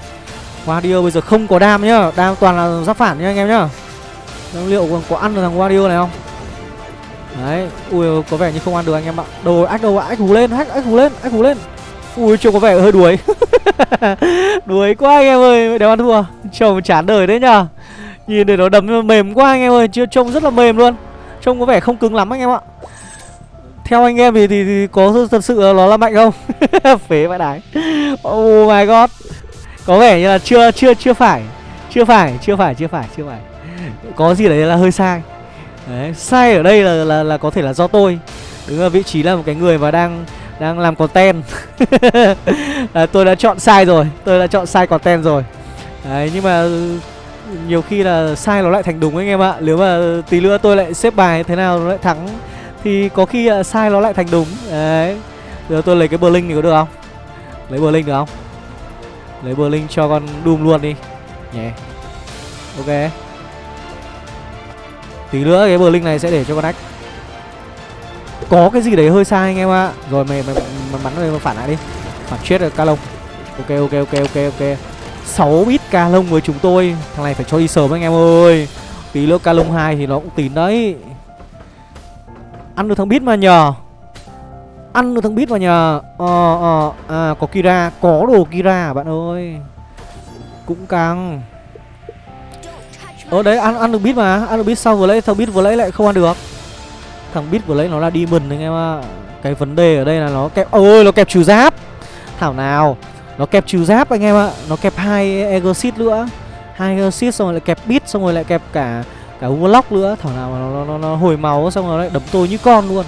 Guardio bây giờ không có đam nhá. Đam toàn là giáp phản nhá anh em nhá. Liệu còn có ăn được thằng Guardio này không? Đấy, ui có vẻ như không ăn được anh em ạ. Đồ ách đâu ách hú lên, ách ách hú lên, ách hú lên. Ui trông có vẻ hơi đuối. Đuối quá anh em ơi Đéo ăn thua. Trông chán đời đấy nhở Nhìn để nó đấm mềm quá anh em ơi Chưa trông rất là mềm luôn. Trông có vẻ không cứng lắm anh em ạ. Theo anh em thì, thì, thì có thật sự nó là mạnh không? Phế vãi đái. Oh my god. Có vẻ như là chưa chưa chưa phải. Chưa phải chưa phải chưa phải chưa phải. Có gì đấy là hơi sai. Đấy, sai ở đây là, là là có thể là do tôi. Đứng ở vị trí là một cái người mà đang đang làm content. À, tôi đã chọn sai rồi tôi đã chọn sai content rồi. Đấy nhưng mà ừ, nhiều khi là sai nó lại thành đúng anh em ạ. Nếu mà tí nữa tôi lại xếp bài thế nào nó lại thắng thì có khi là sai nó lại thành đúng. Đấy. Giờ tôi lấy cái bờ linh thì có được không? Lấy bờ linh được không? Lấy bờ linh cho con doom luôn đi. Nhé yeah. ok tí nữa cái bờ linh này sẽ để cho con ách có cái gì đấy hơi sai anh em ạ. Rồi mày mày, mày bắn mày phản lại đi. Phản chết rồi ca lông ok ok ok ok ok. 6 bit ca lông với chúng tôi. Thằng này phải cho đi sớm anh em ơi. Tí nữa ca lông hai thì nó cũng tín đấy. Ăn được thằng bit mà nhờ. Ăn được thằng bit mà nhờ. Ờ ờ à có kira. Có đồ kira bạn ơi. Cũng căng ờ đấy ăn ăn được bit mà. Ăn được bit sau vừa lấy thằng bit vừa lấy lại không ăn được. Thằng bit vừa lấy nó là demon anh em ạ. Cái vấn đề ở đây là nó kẹp ôi nó kẹp trừ giáp. Thảo nào. Nó kẹp trừ giáp anh em ạ. Nó kẹp hai exit nữa. Hai exit xong rồi lại kẹp bit xong rồi lại kẹp cả cả warlock nữa. Thảo nào mà nó, nó, nó, nó hồi máu xong rồi lại đấm tôi như con luôn.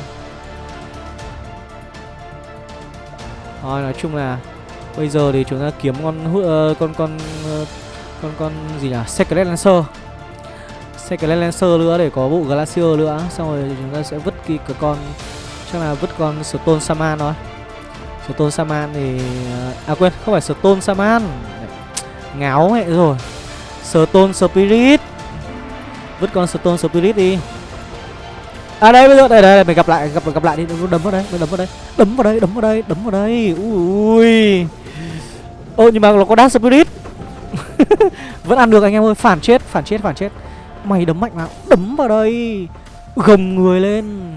Thôi nói chung là bây giờ thì chúng ta kiếm con uh, con con uh, con con gì nhỉ? Secret lancer. Secret Lancer nữa để có bộ Glacier nữa. Xong rồi chúng ta sẽ vứt cái, cái con Chắc là vứt con Stone Saman thôi. Stone Saman thì à, à quên không phải Stone Saman Ngáo mẹ rồi. Stone Spirit. Vứt con Stone Spirit đi. À đây bây giờ đây đây mình gặp lại gặp gặp lại đi. Đấm vào đây đấm vào đây. Đấm vào đây đấm vào đây đấm vào đây. Ui. Ô nhưng mà nó có Dark Spirit. Vẫn ăn được anh em ơi. Phản chết phản chết phản chết. Mày đấm mạnh vào, Đấm vào đây. Gồng người lên.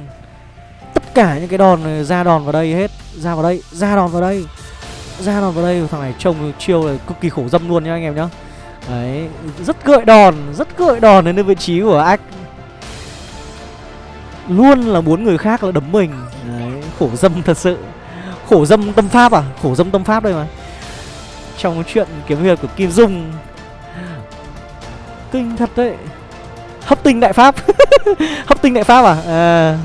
Tất cả những cái đòn này ra đòn vào đây hết. Ra vào đây, Ra đòn vào đây. Ra đòn vào đây, Thằng này trông chiêu là cực kỳ khổ dâm luôn nhá anh em nhá. Đấy, Rất gợi đòn, Rất gợi đòn đến vị trí của ác Luôn là muốn người khác là đấm mình. Đấy, Khổ dâm thật sự. Khổ dâm tâm pháp à? Khổ dâm tâm pháp đây mà. Trong chuyện kiếm việc của Kim Dung. Kinh thật đấy hấp tinh đại pháp. Hấp tinh đại pháp à, à.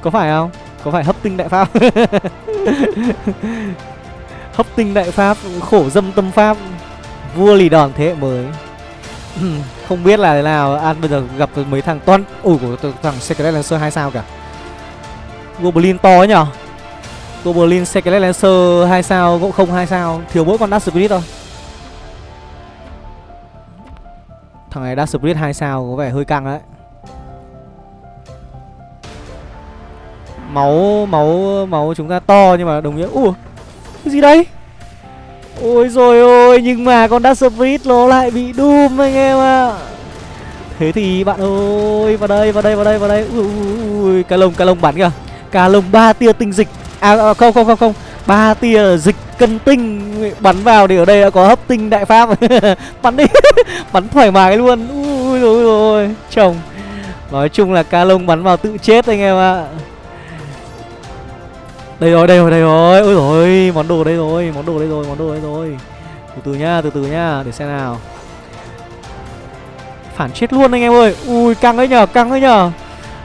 Có phải không? Có phải hấp tinh đại pháp? Hấp tinh đại pháp khổ dâm tâm pháp. Vua lì đòn thế hệ mới. Không biết là thế nào. An bây giờ gặp mấy thằng toan ủi của thằng secret lancer hai sao cả goblin to nhở? Goblin secret lancer hai sao? Cũng không hai sao? Thiếu mỗi con dark spirit thôi. Thằng này đã split 2 sao có vẻ hơi căng đấy. Máu máu máu chúng ta to nhưng mà đồng nghĩa Ủa cái gì đây Ôi rồi ôi nhưng mà con đã split nó lại bị Doom anh em ạ. À. Thế thì bạn ơi vào đây vào đây vào đây vào đây. Ui, ui, ui. Cá lông cá lông bắn kìa. Cá lông ba tia tinh dịch. À, à không không không không ba tia dịch cân tinh bắn vào thì ở đây đã có hấp tinh đại pháp. Bắn đi, bắn thoải mái luôn. Ui rồi rồi chồng. Nói chung là ca lông bắn vào tự chết anh em ạ. Đây rồi đây rồi đây rồi. Ôi rồi món đồ đây rồi, món đồ đây rồi, món đồ đây rồi. Từ từ nhá từ từ nhá để xem nào. Phản chết luôn anh em ơi. Ui, căng đấy nhở căng đấy nhở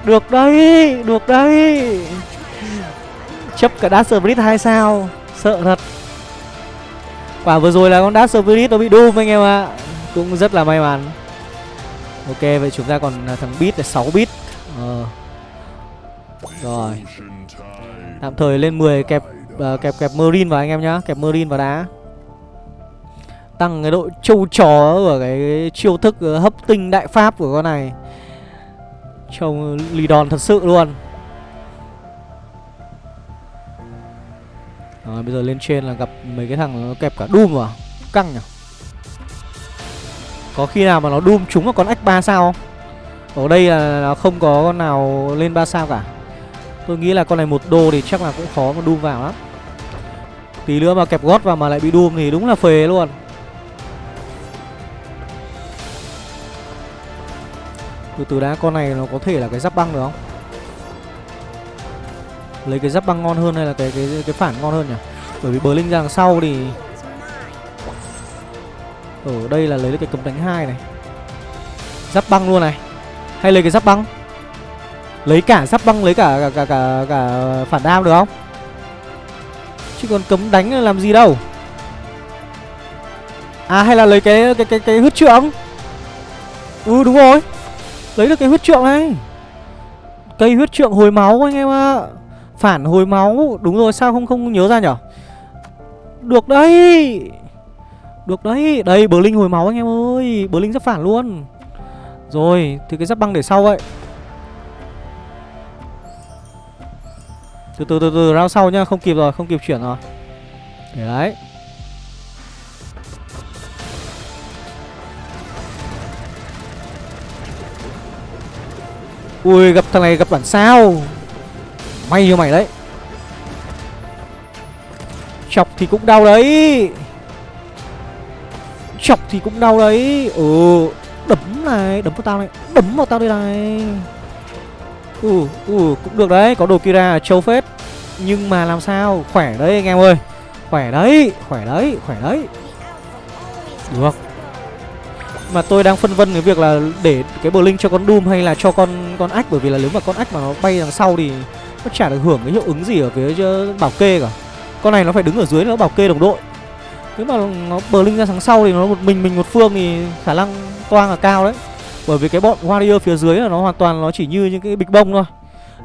được đấy được đấy chấp cả Dark Spirit 2 sao? Sợ thật. Quả vừa rồi là con Dark Spirit nó bị Doom anh em ạ. Cũng rất là may mắn. Ok vậy chúng ta còn à, thằng Beat là 6 bit ờ. rồi. Tạm thời lên 10 kẹp uh, kẹp kẹp marine vào anh em nhá. Kẹp marine vào đá. Tăng cái độ trâu chó của cái chiêu thức ờ, hấp tinh đại pháp của con này. Trông lì đòn thật sự luôn. Rồi bây giờ lên trên là gặp mấy cái thằng nó kẹp cả Doom vào Căng nhỉ? Có khi nào mà nó Doom trúng vào con ách 3 sao? Không Ở đây là nó không có con nào lên 3 sao cả. Tôi nghĩ là con này một đô thì chắc là cũng khó mà Doom vào lắm. Tí nữa mà kẹp gót vào mà lại bị Doom thì đúng là phế luôn. Từ từ đã, con này nó có thể là cái giáp băng được không? Lấy cái giáp băng ngon hơn hay là cái cái cái phản ngon hơn nhỉ? Bởi vì bờ linh ra đằng sau thì Ở đây là lấy cái cấm đánh hai này. Giáp băng luôn này. Hay lấy cái giáp băng? Lấy cả giáp băng lấy cả cả cả cả, cả phản đam được không? Chứ còn cấm đánh là làm gì đâu. À hay là lấy cái cái cái cái huyết trượng? Ừ đúng rồi. Lấy được cái huyết trượng này. Cây huyết trượng hồi máu anh em ạ. Phản hồi máu. Đúng rồi, sao không không nhớ ra nhở? Được đấy. Được đấy. Đây bờ linh hồi máu anh em ơi. Bờ linh rất phản luôn. Rồi, thì cái giáp băng để sau vậy. Từ từ từ từ, round sau nhá. Không kịp rồi, không kịp chuyển rồi. Để đấy. Ui, gặp thằng này gặp bản sao. May cho mày đấy. Chọc thì cũng đau đấy. Chọc thì cũng đau đấy. Ừ Đấm này, Đấm vào tao này, Đấm vào tao đây này. Ừ Ừ cũng được đấy, Có đồ Kira châu phết. Nhưng mà làm sao? Khỏe đấy anh em ơi. Khỏe đấy Khỏe đấy Khỏe đấy. Được. Mà tôi đang phân vân cái việc là để cái bờ linh cho con Doom hay là cho con con ách bởi vì là nếu mà con ách mà nó bay đằng sau thì nó chả được hưởng cái hiệu ứng gì ở phía ờ, bảo kê cả. Con này nó phải đứng ở dưới nó bảo kê đồng đội. Nếu mà nó bờ linh ra sáng sau thì nó một mình mình một phương thì khả năng toang là cao đấy. Bởi vì cái bọn warrior phía dưới là nó hoàn toàn nó chỉ như những cái bịch bông thôi.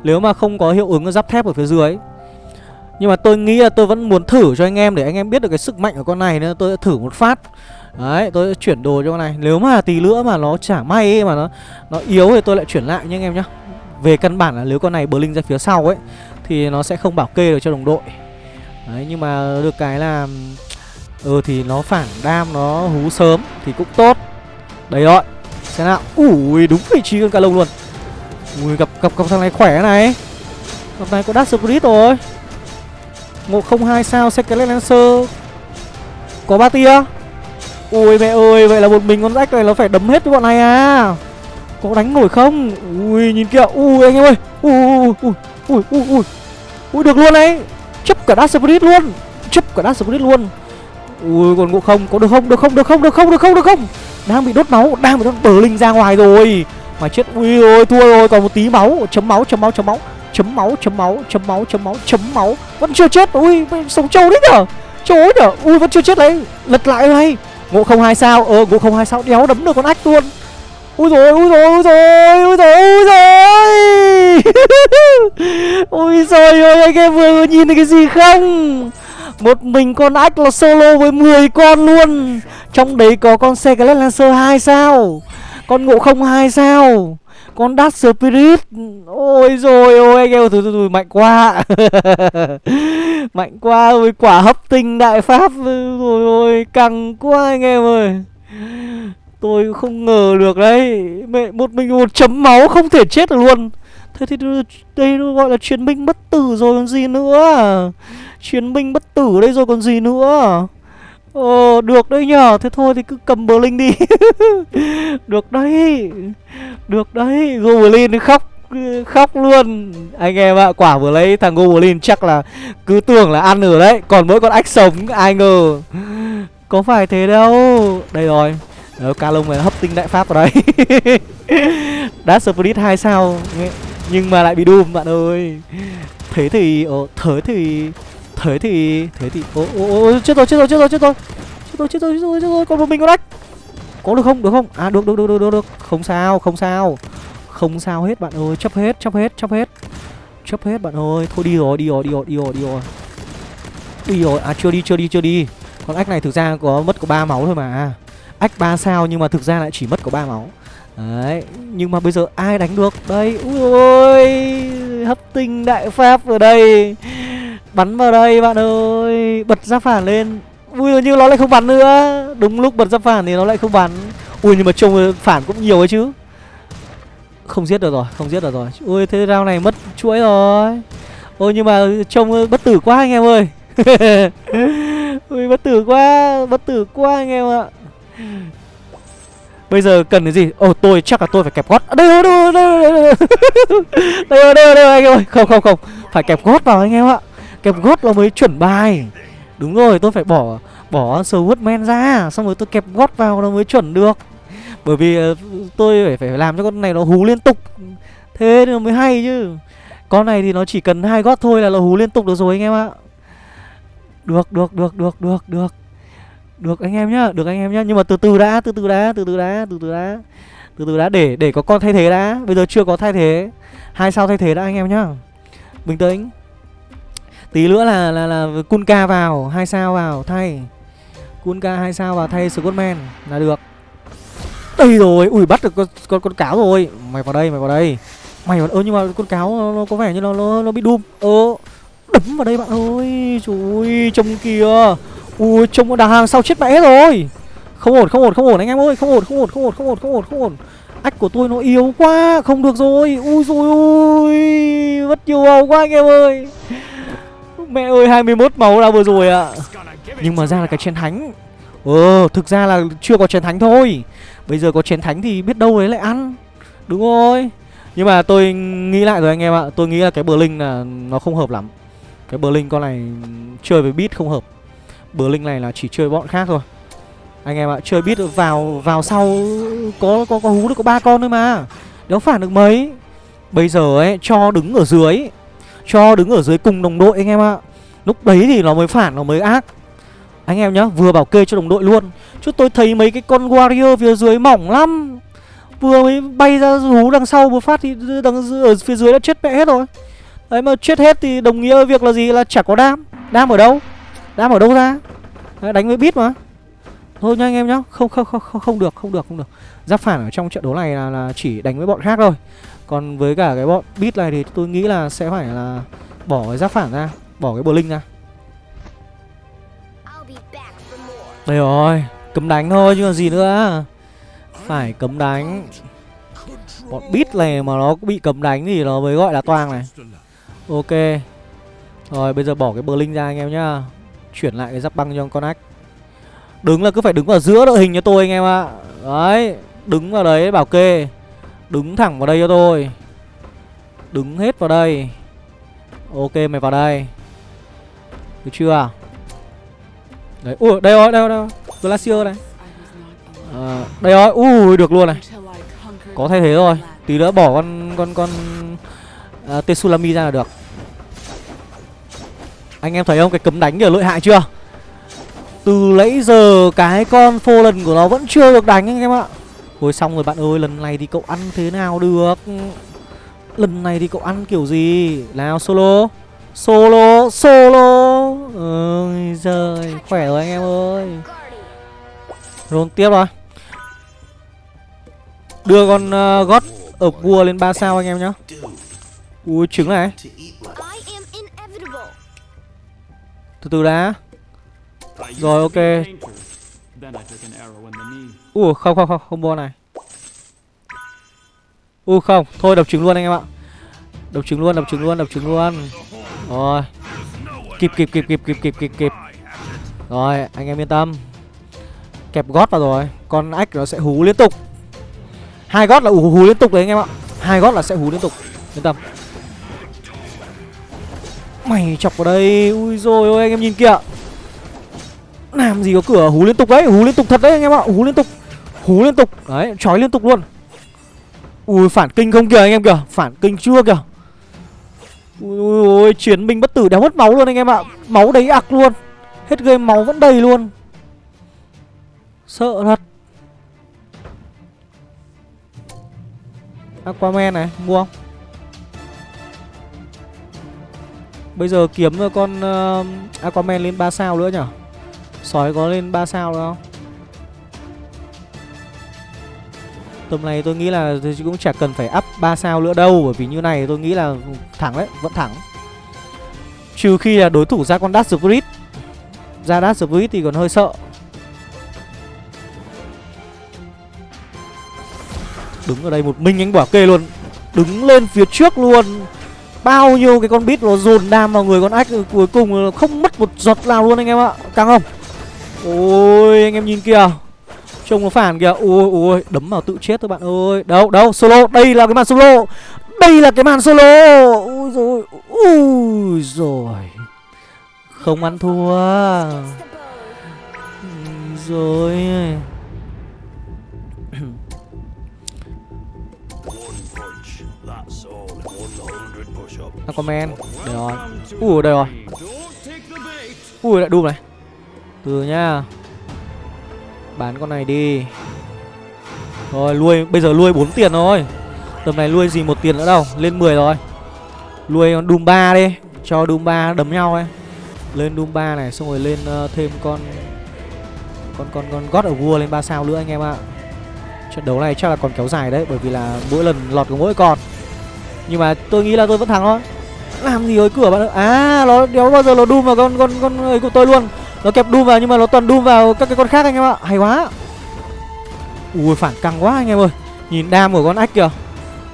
Nếu mà không có hiệu ứng giáp thép ở phía dưới. Nhưng mà tôi nghĩ là tôi vẫn muốn thử cho anh em để anh em biết được cái sức mạnh của con này nên tôi sẽ thử một phát Đấy, tôi sẽ chuyển đồ cho con này Nếu mà tí nữa mà nó chả may ấy, mà nó nó yếu thì tôi lại chuyển lại nha anh em nhá về căn bản là nếu con này blink linh ra phía sau ấy Thì nó sẽ không bảo kê được cho đồng đội. Đấy, nhưng mà được cái là Ừ thì nó phản đam, nó hú sớm Thì cũng tốt. Đấy rồi Xem nào. Ui đúng vị trí con cá lông luôn. Ui gặp, gặp, gặp thằng này khỏe này. Gặp này có Dark Spirit rồi. 102 sao Secret Lancer. Có ba tia. Ui mẹ ơi, vậy là một mình con rách này nó phải đấm hết với bọn này à? Có đánh nổi không? Ui nhìn kìa, ui anh em ơi. Ui ui ui ui ui Ui được luôn đấy. Chấp cả Dark Spirit luôn. Chấp cả Dark Spirit luôn. Ui còn ngộ không, có được không, được không, được không, được không, được không, được không? Đang bị đốt máu, đang bị đốt bờ linh ra ngoài rồi. Mà chết, ui ôi thua rồi, còn một tí máu. Chấm máu, chấm máu, chấm máu. Chấm máu, chấm máu, chấm máu, chấm máu, chấm máu. Vẫn chưa chết, ui sống trâu đấy nhở? Trâu ấy nhở, ui vẫn chưa chết đấy. Lật lại này ngộ không hai sao. Ờ ngộ không hai sao. Đéo đấm được con ách luôn úi rồi úi rồi úi rồi úi rồi úi rồi Úi rồi ôi anh em vừa nhìn thấy cái gì không? Một mình con ách là solo với 10 con luôn. Trong đấy có con xe cái lancer hai sao? Con ngộ không hai sao? Con Dark Spirit? Ôi rồi ôi anh em thôi, thôi, thôi mạnh quá. Mạnh quá ôi quả hấp tinh đại pháp. Rồi ôi căng quá anh em ơi. Tôi không ngờ được đấy. Mẹ, một mình một chấm máu không thể chết được luôn. Thế thì đây nó gọi là chiến binh bất tử rồi còn gì nữa? Chiến binh bất tử đây rồi còn gì nữa? Ờ được đấy nhở Thế thôi thì cứ cầm bờ linh đi. Được đấy. Được đấy. Goblin khóc khóc luôn. Anh em ạ, Quả vừa lấy thằng Goblin chắc là Cứ tưởng là ăn ở đấy. Còn mỗi con ách sống, ai ngờ. Có phải thế đâu. Đây rồi. Đó, Calum này hấp tinh đại pháp vào đấy. Dash Spirit 2 sao? Nhưng mà lại bị Doom bạn ơi. Thế thì... Ồ, thế thì... Thế thì... Thế thì... Ô, ô, ô, chết rồi, chết rồi, chết rồi, chết rồi. Chết rồi, chết rồi, chết rồi, chết rồi, còn một mình con đách Có được không, được không? À, được, được, được, được, được, được. Không sao, không sao. Không sao hết bạn ơi, chấp hết, chấp hết, chấp hết. Chấp hết bạn ơi, thôi đi rồi, đi rồi, đi rồi, đi rồi, đi rồi. Đi rồi, à chưa đi, chưa đi, chưa đi. Con ách này thực ra có mất có ba máu thôi mà ách ba sao nhưng mà thực ra lại chỉ mất có ba máu. Đấy, nhưng mà bây giờ ai đánh được? Đây, ui ôi, hấp tinh đại pháp ở đây. Bắn vào đây, bạn ơi, Bật ra phản lên. Ui như nó lại không bắn nữa. Đúng lúc bật ra phản thì nó lại không bắn. Ui, nhưng mà trông phản cũng nhiều ấy chứ. Không giết được rồi, Không giết được rồi. Ui, thế round này mất chuỗi rồi. Ôi, nhưng mà trông bất tử quá anh em ơi. Ui, bất tử quá, Bất tử quá anh em ạ. Bây giờ cần cái gì? Ồ tôi chắc là tôi phải kẹp gót. À, đây rồi đây rồi đây rồi Đây rồi. Đây rồi đây anh em ơi. Không không không. Phải kẹp gót vào anh em ạ. Kẹp gót là mới chuẩn bài. Đúng rồi tôi phải bỏ Bỏ Swordman ra. Xong rồi tôi kẹp gót vào nó mới chuẩn được. Bởi vì uh, tôi phải phải làm cho con này nó hú liên tục. Thế nó mới hay chứ. Con này thì nó chỉ cần hai gót thôi là nó hú liên tục được rồi anh em ạ. Được được được được được được được anh em nhá, được anh em nhá. Nhưng mà từ từ đã, từ từ đã, từ từ đã, từ từ đã. Từ từ đã để để có con thay thế đã. Bây giờ chưa có thay thế. Hai sao thay thế đã anh em nhá. Bình tĩnh. Tí nữa là là là Kunka vào, hai sao vào thay. Kunka hai sao vào thay Scottman là được. Đây rồi, ui bắt được con con con cáo rồi. Mày vào đây, mày vào đây. Mày vào ơ nhưng mà con cáo nó, nó có vẻ như nó nó nó bị đùm, Ơ đấm vào đây bạn ơi. Trời ơi, trông kìa. Ui trông đà hàng sau chết mẹ rồi. Không ổn, không ổn, không ổn anh em ơi, không ổn, không ổn, không ổn, không ổn, không ổn, không ổn. Ách của tôi nó yếu quá, không được rồi. Ui rồi ôi, mất nhiều máu quá anh em ơi. Mẹ ơi 21 máu đã vừa rồi ạ. À. Nhưng mà ra là cái chiến thánh. Ờ, thực ra là chưa có chiến thánh thôi. Bây giờ có chiến thánh thì biết đâu đấy lại ăn Đúng rồi Nhưng mà tôi nghĩ lại rồi anh em ạ Tôi nghĩ là cái bờ linh là nó không hợp lắm Cái bờ linh con này chơi với beat không hợp Blink linh này là chỉ chơi bọn khác thôi. Anh em ạ, Chơi biết vào vào sau Có có có hú được có ba con thôi mà. Đéo phản được mấy. Bây giờ ấy, cho đứng ở dưới. Cho đứng ở dưới cùng đồng đội anh em ạ. Lúc đấy thì nó mới phản, nó mới ác. Anh em nhá, Vừa bảo kê cho đồng đội luôn. Chứ tôi thấy mấy cái con warrior phía dưới mỏng lắm. Vừa mới bay ra hú đằng sau một phát thì đằng ở phía dưới đã chết mẹ hết rồi. Đấy mà chết hết thì đồng nghĩa việc là gì? Là chả có đam. Đam ở đâu? Đam ở đâu ra? Đấy, Đánh với bit mà. Thôi nha anh em nhá. Không, không không không không được không được không được. Giáp phản ở trong trận đấu này là, là chỉ đánh với bọn khác thôi. Còn với cả cái bọn bit này thì tôi nghĩ là sẽ phải là Bỏ cái giáp phản ra Bỏ cái bờ linh ra Đây rồi Cấm đánh thôi chứ còn gì nữa. Phải cấm đánh. Bọn bit này mà nó bị cấm đánh thì nó mới gọi là toang này. Ok. Rồi bây giờ bỏ cái bờ linh ra anh em nhá Chuyển lại cái giáp băng cho con ách Đứng là cứ phải đứng vào giữa đội hình cho tôi anh em ạ. Đấy Đứng vào đấy bảo kê. Đứng thẳng vào đây cho tôi. Đứng hết vào đây. Ok mày vào đây. Được chưa? Đấy, ui, đây rồi, đây rồi, đây rồi. Glacier này. À, Đây rồi, ui, được luôn này. Có thay thế rồi. Tí nữa bỏ con, con, con ờ, uh, Tetsulami ra là được. Anh em thấy không, cái cấm đánh kìa lợi hại chưa? Từ nãy giờ cái con phô lần của nó vẫn chưa được đánh anh em ạ. Ôi xong rồi bạn ơi, lần này thì cậu ăn thế nào được? Lần này thì cậu ăn kiểu gì? Nào solo. Solo, solo. Ôi giời, khỏe rồi anh em ơi. Rôn tiếp rồi. Đưa con uh, gót ở vua lên 3 sao anh em nhá. Ui trứng này. Từ từ đã. Rồi ok. Ui không không không không bua này. Ui không Thôi đập trứng luôn anh em ạ. Đập trứng luôn đập trứng luôn đập trứng luôn. Rồi. Kịp kịp kịp kịp kịp kịp kịp kịp. Rồi anh em yên tâm. Kẹp gót vào rồi. Con ách nó sẽ hú liên tục. Hai gót là hú, hú liên tục đấy anh em ạ. Hai gót là sẽ hú liên tục. Yên tâm. Mày chọc vào đây. Ui rồi ôi anh em nhìn kìa. Làm gì có cửa hú liên tục đấy. Hú liên tục thật đấy anh em ạ. Hú liên tục. Hú liên tục. Đấy trói liên tục luôn. Ui phản kinh không kìa anh em kìa. Phản kinh chưa kìa. Ui ôi, chiến binh bất tử đéo mất máu luôn anh em ạ. Máu đấy ạc luôn. Hết game máu vẫn đầy luôn. Sợ thật. Aquaman này, mua không? Bây giờ kiếm con uh, Aquaman lên 3 sao nữa nhở? Sói có lên 3 sao nữa không? Tầm này tôi nghĩ là tôi cũng chả cần phải up 3 sao nữa đâu Bởi vì như này tôi nghĩ là thẳng đấy, vẫn thẳng. Trừ khi là đối thủ ra con Dash Spirit Ra Dash Spirit thì còn hơi sợ. Đứng ở đây một mình anh bảo kê luôn. Đứng lên phía trước luôn. Bao nhiêu cái con bít nó dồn đam vào người con ách Cuối cùng không mất một giọt nào luôn anh em ạ. Căng không? Ôi, anh em nhìn kìa. Trông nó phản kìa. Ôi ôi, Đấm vào tự chết thôi bạn ơi. Đâu đâu, solo. Đây là cái màn solo. Đây là cái màn solo. Ui rồi Ui rồi Không ăn thua. Rồi Cho comment. Đây rồi. Ui đây rồi. Ui lại đùm này. Từ nhá. Bán con này đi. Rồi nuôi Bây giờ nuôi 4 tiền rồi Tầm này nuôi gì một tiền nữa đâu. Lên 10 rồi. Nuôi con Doom 3 đi. Cho Doom 3 đấm nhau ấy. Lên Doom 3 này Xong rồi lên uh, thêm con Con con con God of War lên 3 sao nữa anh em ạ. Trận đấu này chắc là còn kéo dài đấy Bởi vì là mỗi lần lọt có mỗi con. Nhưng mà tôi nghĩ là tôi vẫn thắng thôi. Làm gì ở cửa bạn ơi À nó đéo bao giờ nó đun vào con con con ấy của tôi luôn. Nó kẹp đun vào nhưng mà nó toàn đun vào các cái con khác anh em ạ. Hay quá. Ui phản căng quá anh em ơi. Nhìn đam của con ách kìa.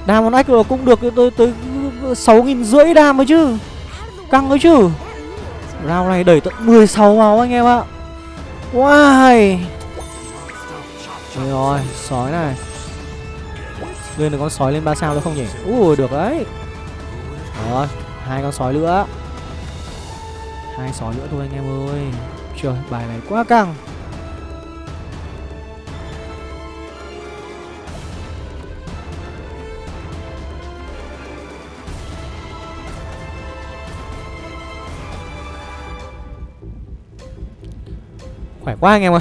Đam con ách rồi cũng được tới tới sáu nghìn rưỡi đam mới chứ. Căng ấy chứ. Round này đẩy tận 16 máu anh em ạ. Wow Trời rồi, sói này. Lên được con sói lên 3 sao nữa không nhỉ? Ui, được đấy. Rồi, hai con sói nữa. Hai sói nữa thôi anh em ơi. Trời, bài này quá căng. Khỏe quá anh em ơi.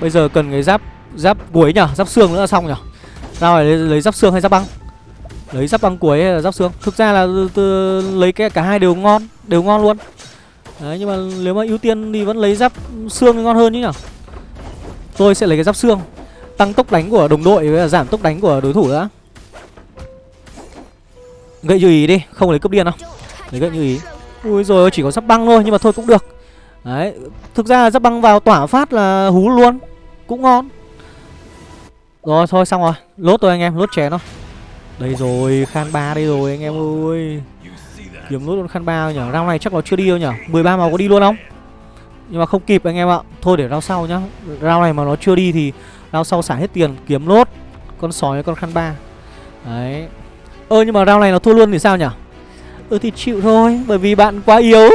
Bây giờ cần cái giáp Giáp cuối nhở Giáp xương nữa là xong nhở Tao phải lấy, lấy giáp xương hay giáp băng? Lấy giáp băng cuối hay là giáp xương? Thực ra là từ, lấy cái cả hai đều ngon Đều ngon luôn. Đấy nhưng mà nếu mà ưu tiên thì vẫn lấy giáp xương thì ngon hơn chứ nhở Tôi sẽ lấy cái giáp xương. Tăng tốc đánh của đồng đội với giảm tốc đánh của đối thủ nữa Gậy như ý đi Không lấy cướp điên đâu. Lấy gậy như ý. Ui rồi chỉ có giáp băng thôi nhưng mà thôi cũng được. Đấy Thực ra giáp băng vào tỏa phát là hú luôn Cũng ngon. Rồi thôi xong rồi. Lốt tôi anh em lốt chén thôi. Đây rồi, khan ba đây rồi anh em ơi. Kiếm lốt con khan ba nhở Round này chắc nó chưa đi đâu nhở 13 màu có đi luôn không? Nhưng mà không kịp anh em ạ. Thôi để round sau nhá. Round này mà nó chưa đi thì Round sau xả hết tiền, kiếm lốt Con sói, con khan ba. Đấy. Ơ, nhưng mà round này nó thua luôn thì sao nhở Ừ thì chịu thôi, Bởi vì bạn quá yếu.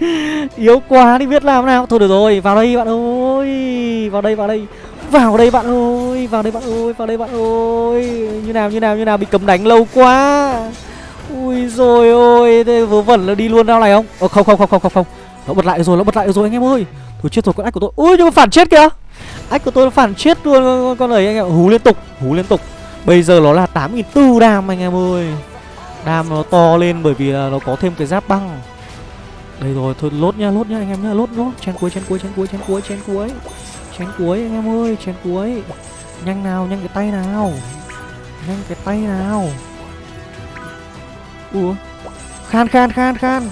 Yếu quá thì biết làm nào. Thôi được rồi, vào đây bạn ơi. Vào đây vào đây. Vào đây bạn ơi Vào đây bạn ơi Vào đây bạn ơi. Như nào như nào như nào Bị cấm đánh lâu quá. Ui rồi ôi Thế vớ vẩn là đi luôn đâu này không? Ờ không không không không không không. Nó bật lại rồi Nó bật lại rồi anh em ơi. Thôi chết rồi con ách của tôi. Ui nhưng mà phản chết kìa. Ách của tôi nó phản chết luôn con, con ấy anh em Hú liên tục Hú liên tục. Bây giờ nó là 8.400 đam anh em ơi. Đam nó to lên bởi vì là nó có thêm cái giáp băng. Đây rồi, thôi lốt nha, lốt nha anh em nhá, lốt lốt Chen cuối, chen cuối, chen cuối, chen cuối, chen cuối chén cuối anh em ơi, chén cuối. Nhanh nào, nhanh cái tay nào. Nhanh cái tay nào. Ủa? Khan, khan, khan, khan.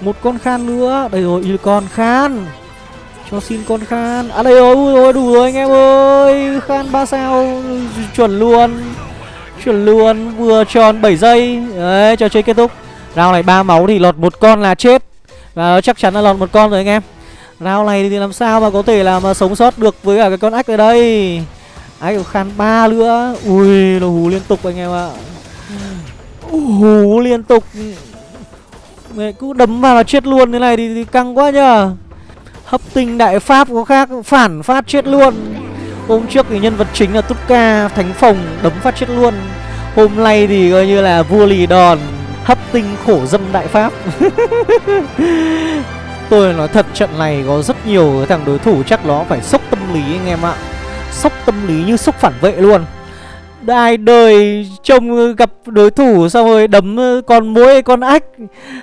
Một con khan nữa, đây rồi, il con khan. Cho xin con khan. À đây rồi, ui rồi, đủ rồi anh em ơi. Khan ba sao, chuẩn luôn. Chuẩn luôn Vừa tròn 7 giây. Đấy trò chơi kết thúc. Rau này ba máu thì lọt một con là chết. Và chắc chắn là lọt một con rồi anh em. Round này thì làm sao mà có thể là mà sống sót được với cả cái con ách ở đây? Ách của khan ba nữa. Ui nó hú liên tục anh em ạ. Hú liên tục. Mẹ cứ đấm vào là chết luôn. Thế này thì, thì căng quá nhờ. Hấp tinh đại pháp có khác Phản phát chết luôn. Hôm trước thì nhân vật chính là Tutka Thánh Phòng đấm phát chết luôn. Hôm nay thì coi như là vua lì đòn Hấp tinh khổ dâm đại pháp. Tôi nói thật, trận này có rất nhiều thằng đối thủ chắc nó phải sốc tâm lý anh em ạ. Sốc tâm lý như sốc phản vệ luôn. Ai đời trông gặp đối thủ xong rồi đấm con mũi con ách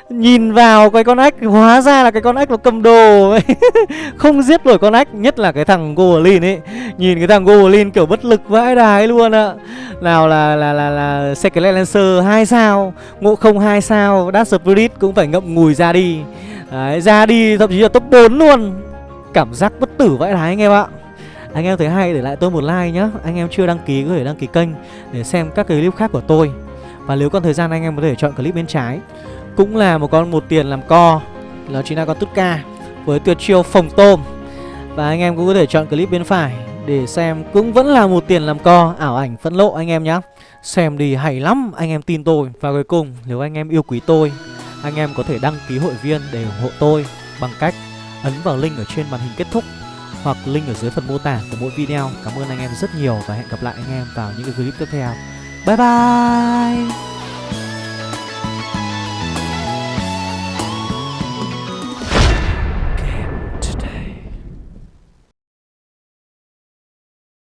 Nhìn vào cái con ách hóa ra là cái con ách nó cầm đồ. Không giết nổi con ách Nhất là cái thằng Goblin ấy. Nhìn cái thằng Goblin kiểu bất lực vãi đái luôn ạ. Nào là là là là Secret Lancer 2 sao, Ngộ không 2 sao, Dark Spirit cũng phải ngậm ngùi ra đi. Đấy, ra đi thậm chí là top 4 luôn. Cảm giác bất tử vãi đái anh em ạ. Anh em thấy hay để lại tôi một like nhá. Anh em chưa đăng ký có thể đăng ký kênh Để xem các cái clip khác của tôi. Và nếu còn thời gian anh em có thể chọn clip bên trái. Cũng là một con một tiền làm co. Đó chính là con tút ca Với tuyệt chiêu phòng tôm. Và anh em cũng có thể chọn clip bên phải Để xem cũng vẫn là một tiền làm co. Ảo ảnh phẫn lộ anh em nhé Xem đi hay lắm anh em tin tôi. Và cuối cùng nếu anh em yêu quý tôi anh em có thể đăng ký hội viên để ủng hộ tôi Bằng cách ấn vào link ở trên màn hình kết thúc Hoặc link ở dưới phần mô tả của mỗi video. Cảm ơn anh em rất nhiều và hẹn gặp lại anh em vào những cái clip tiếp theo. Bye bye!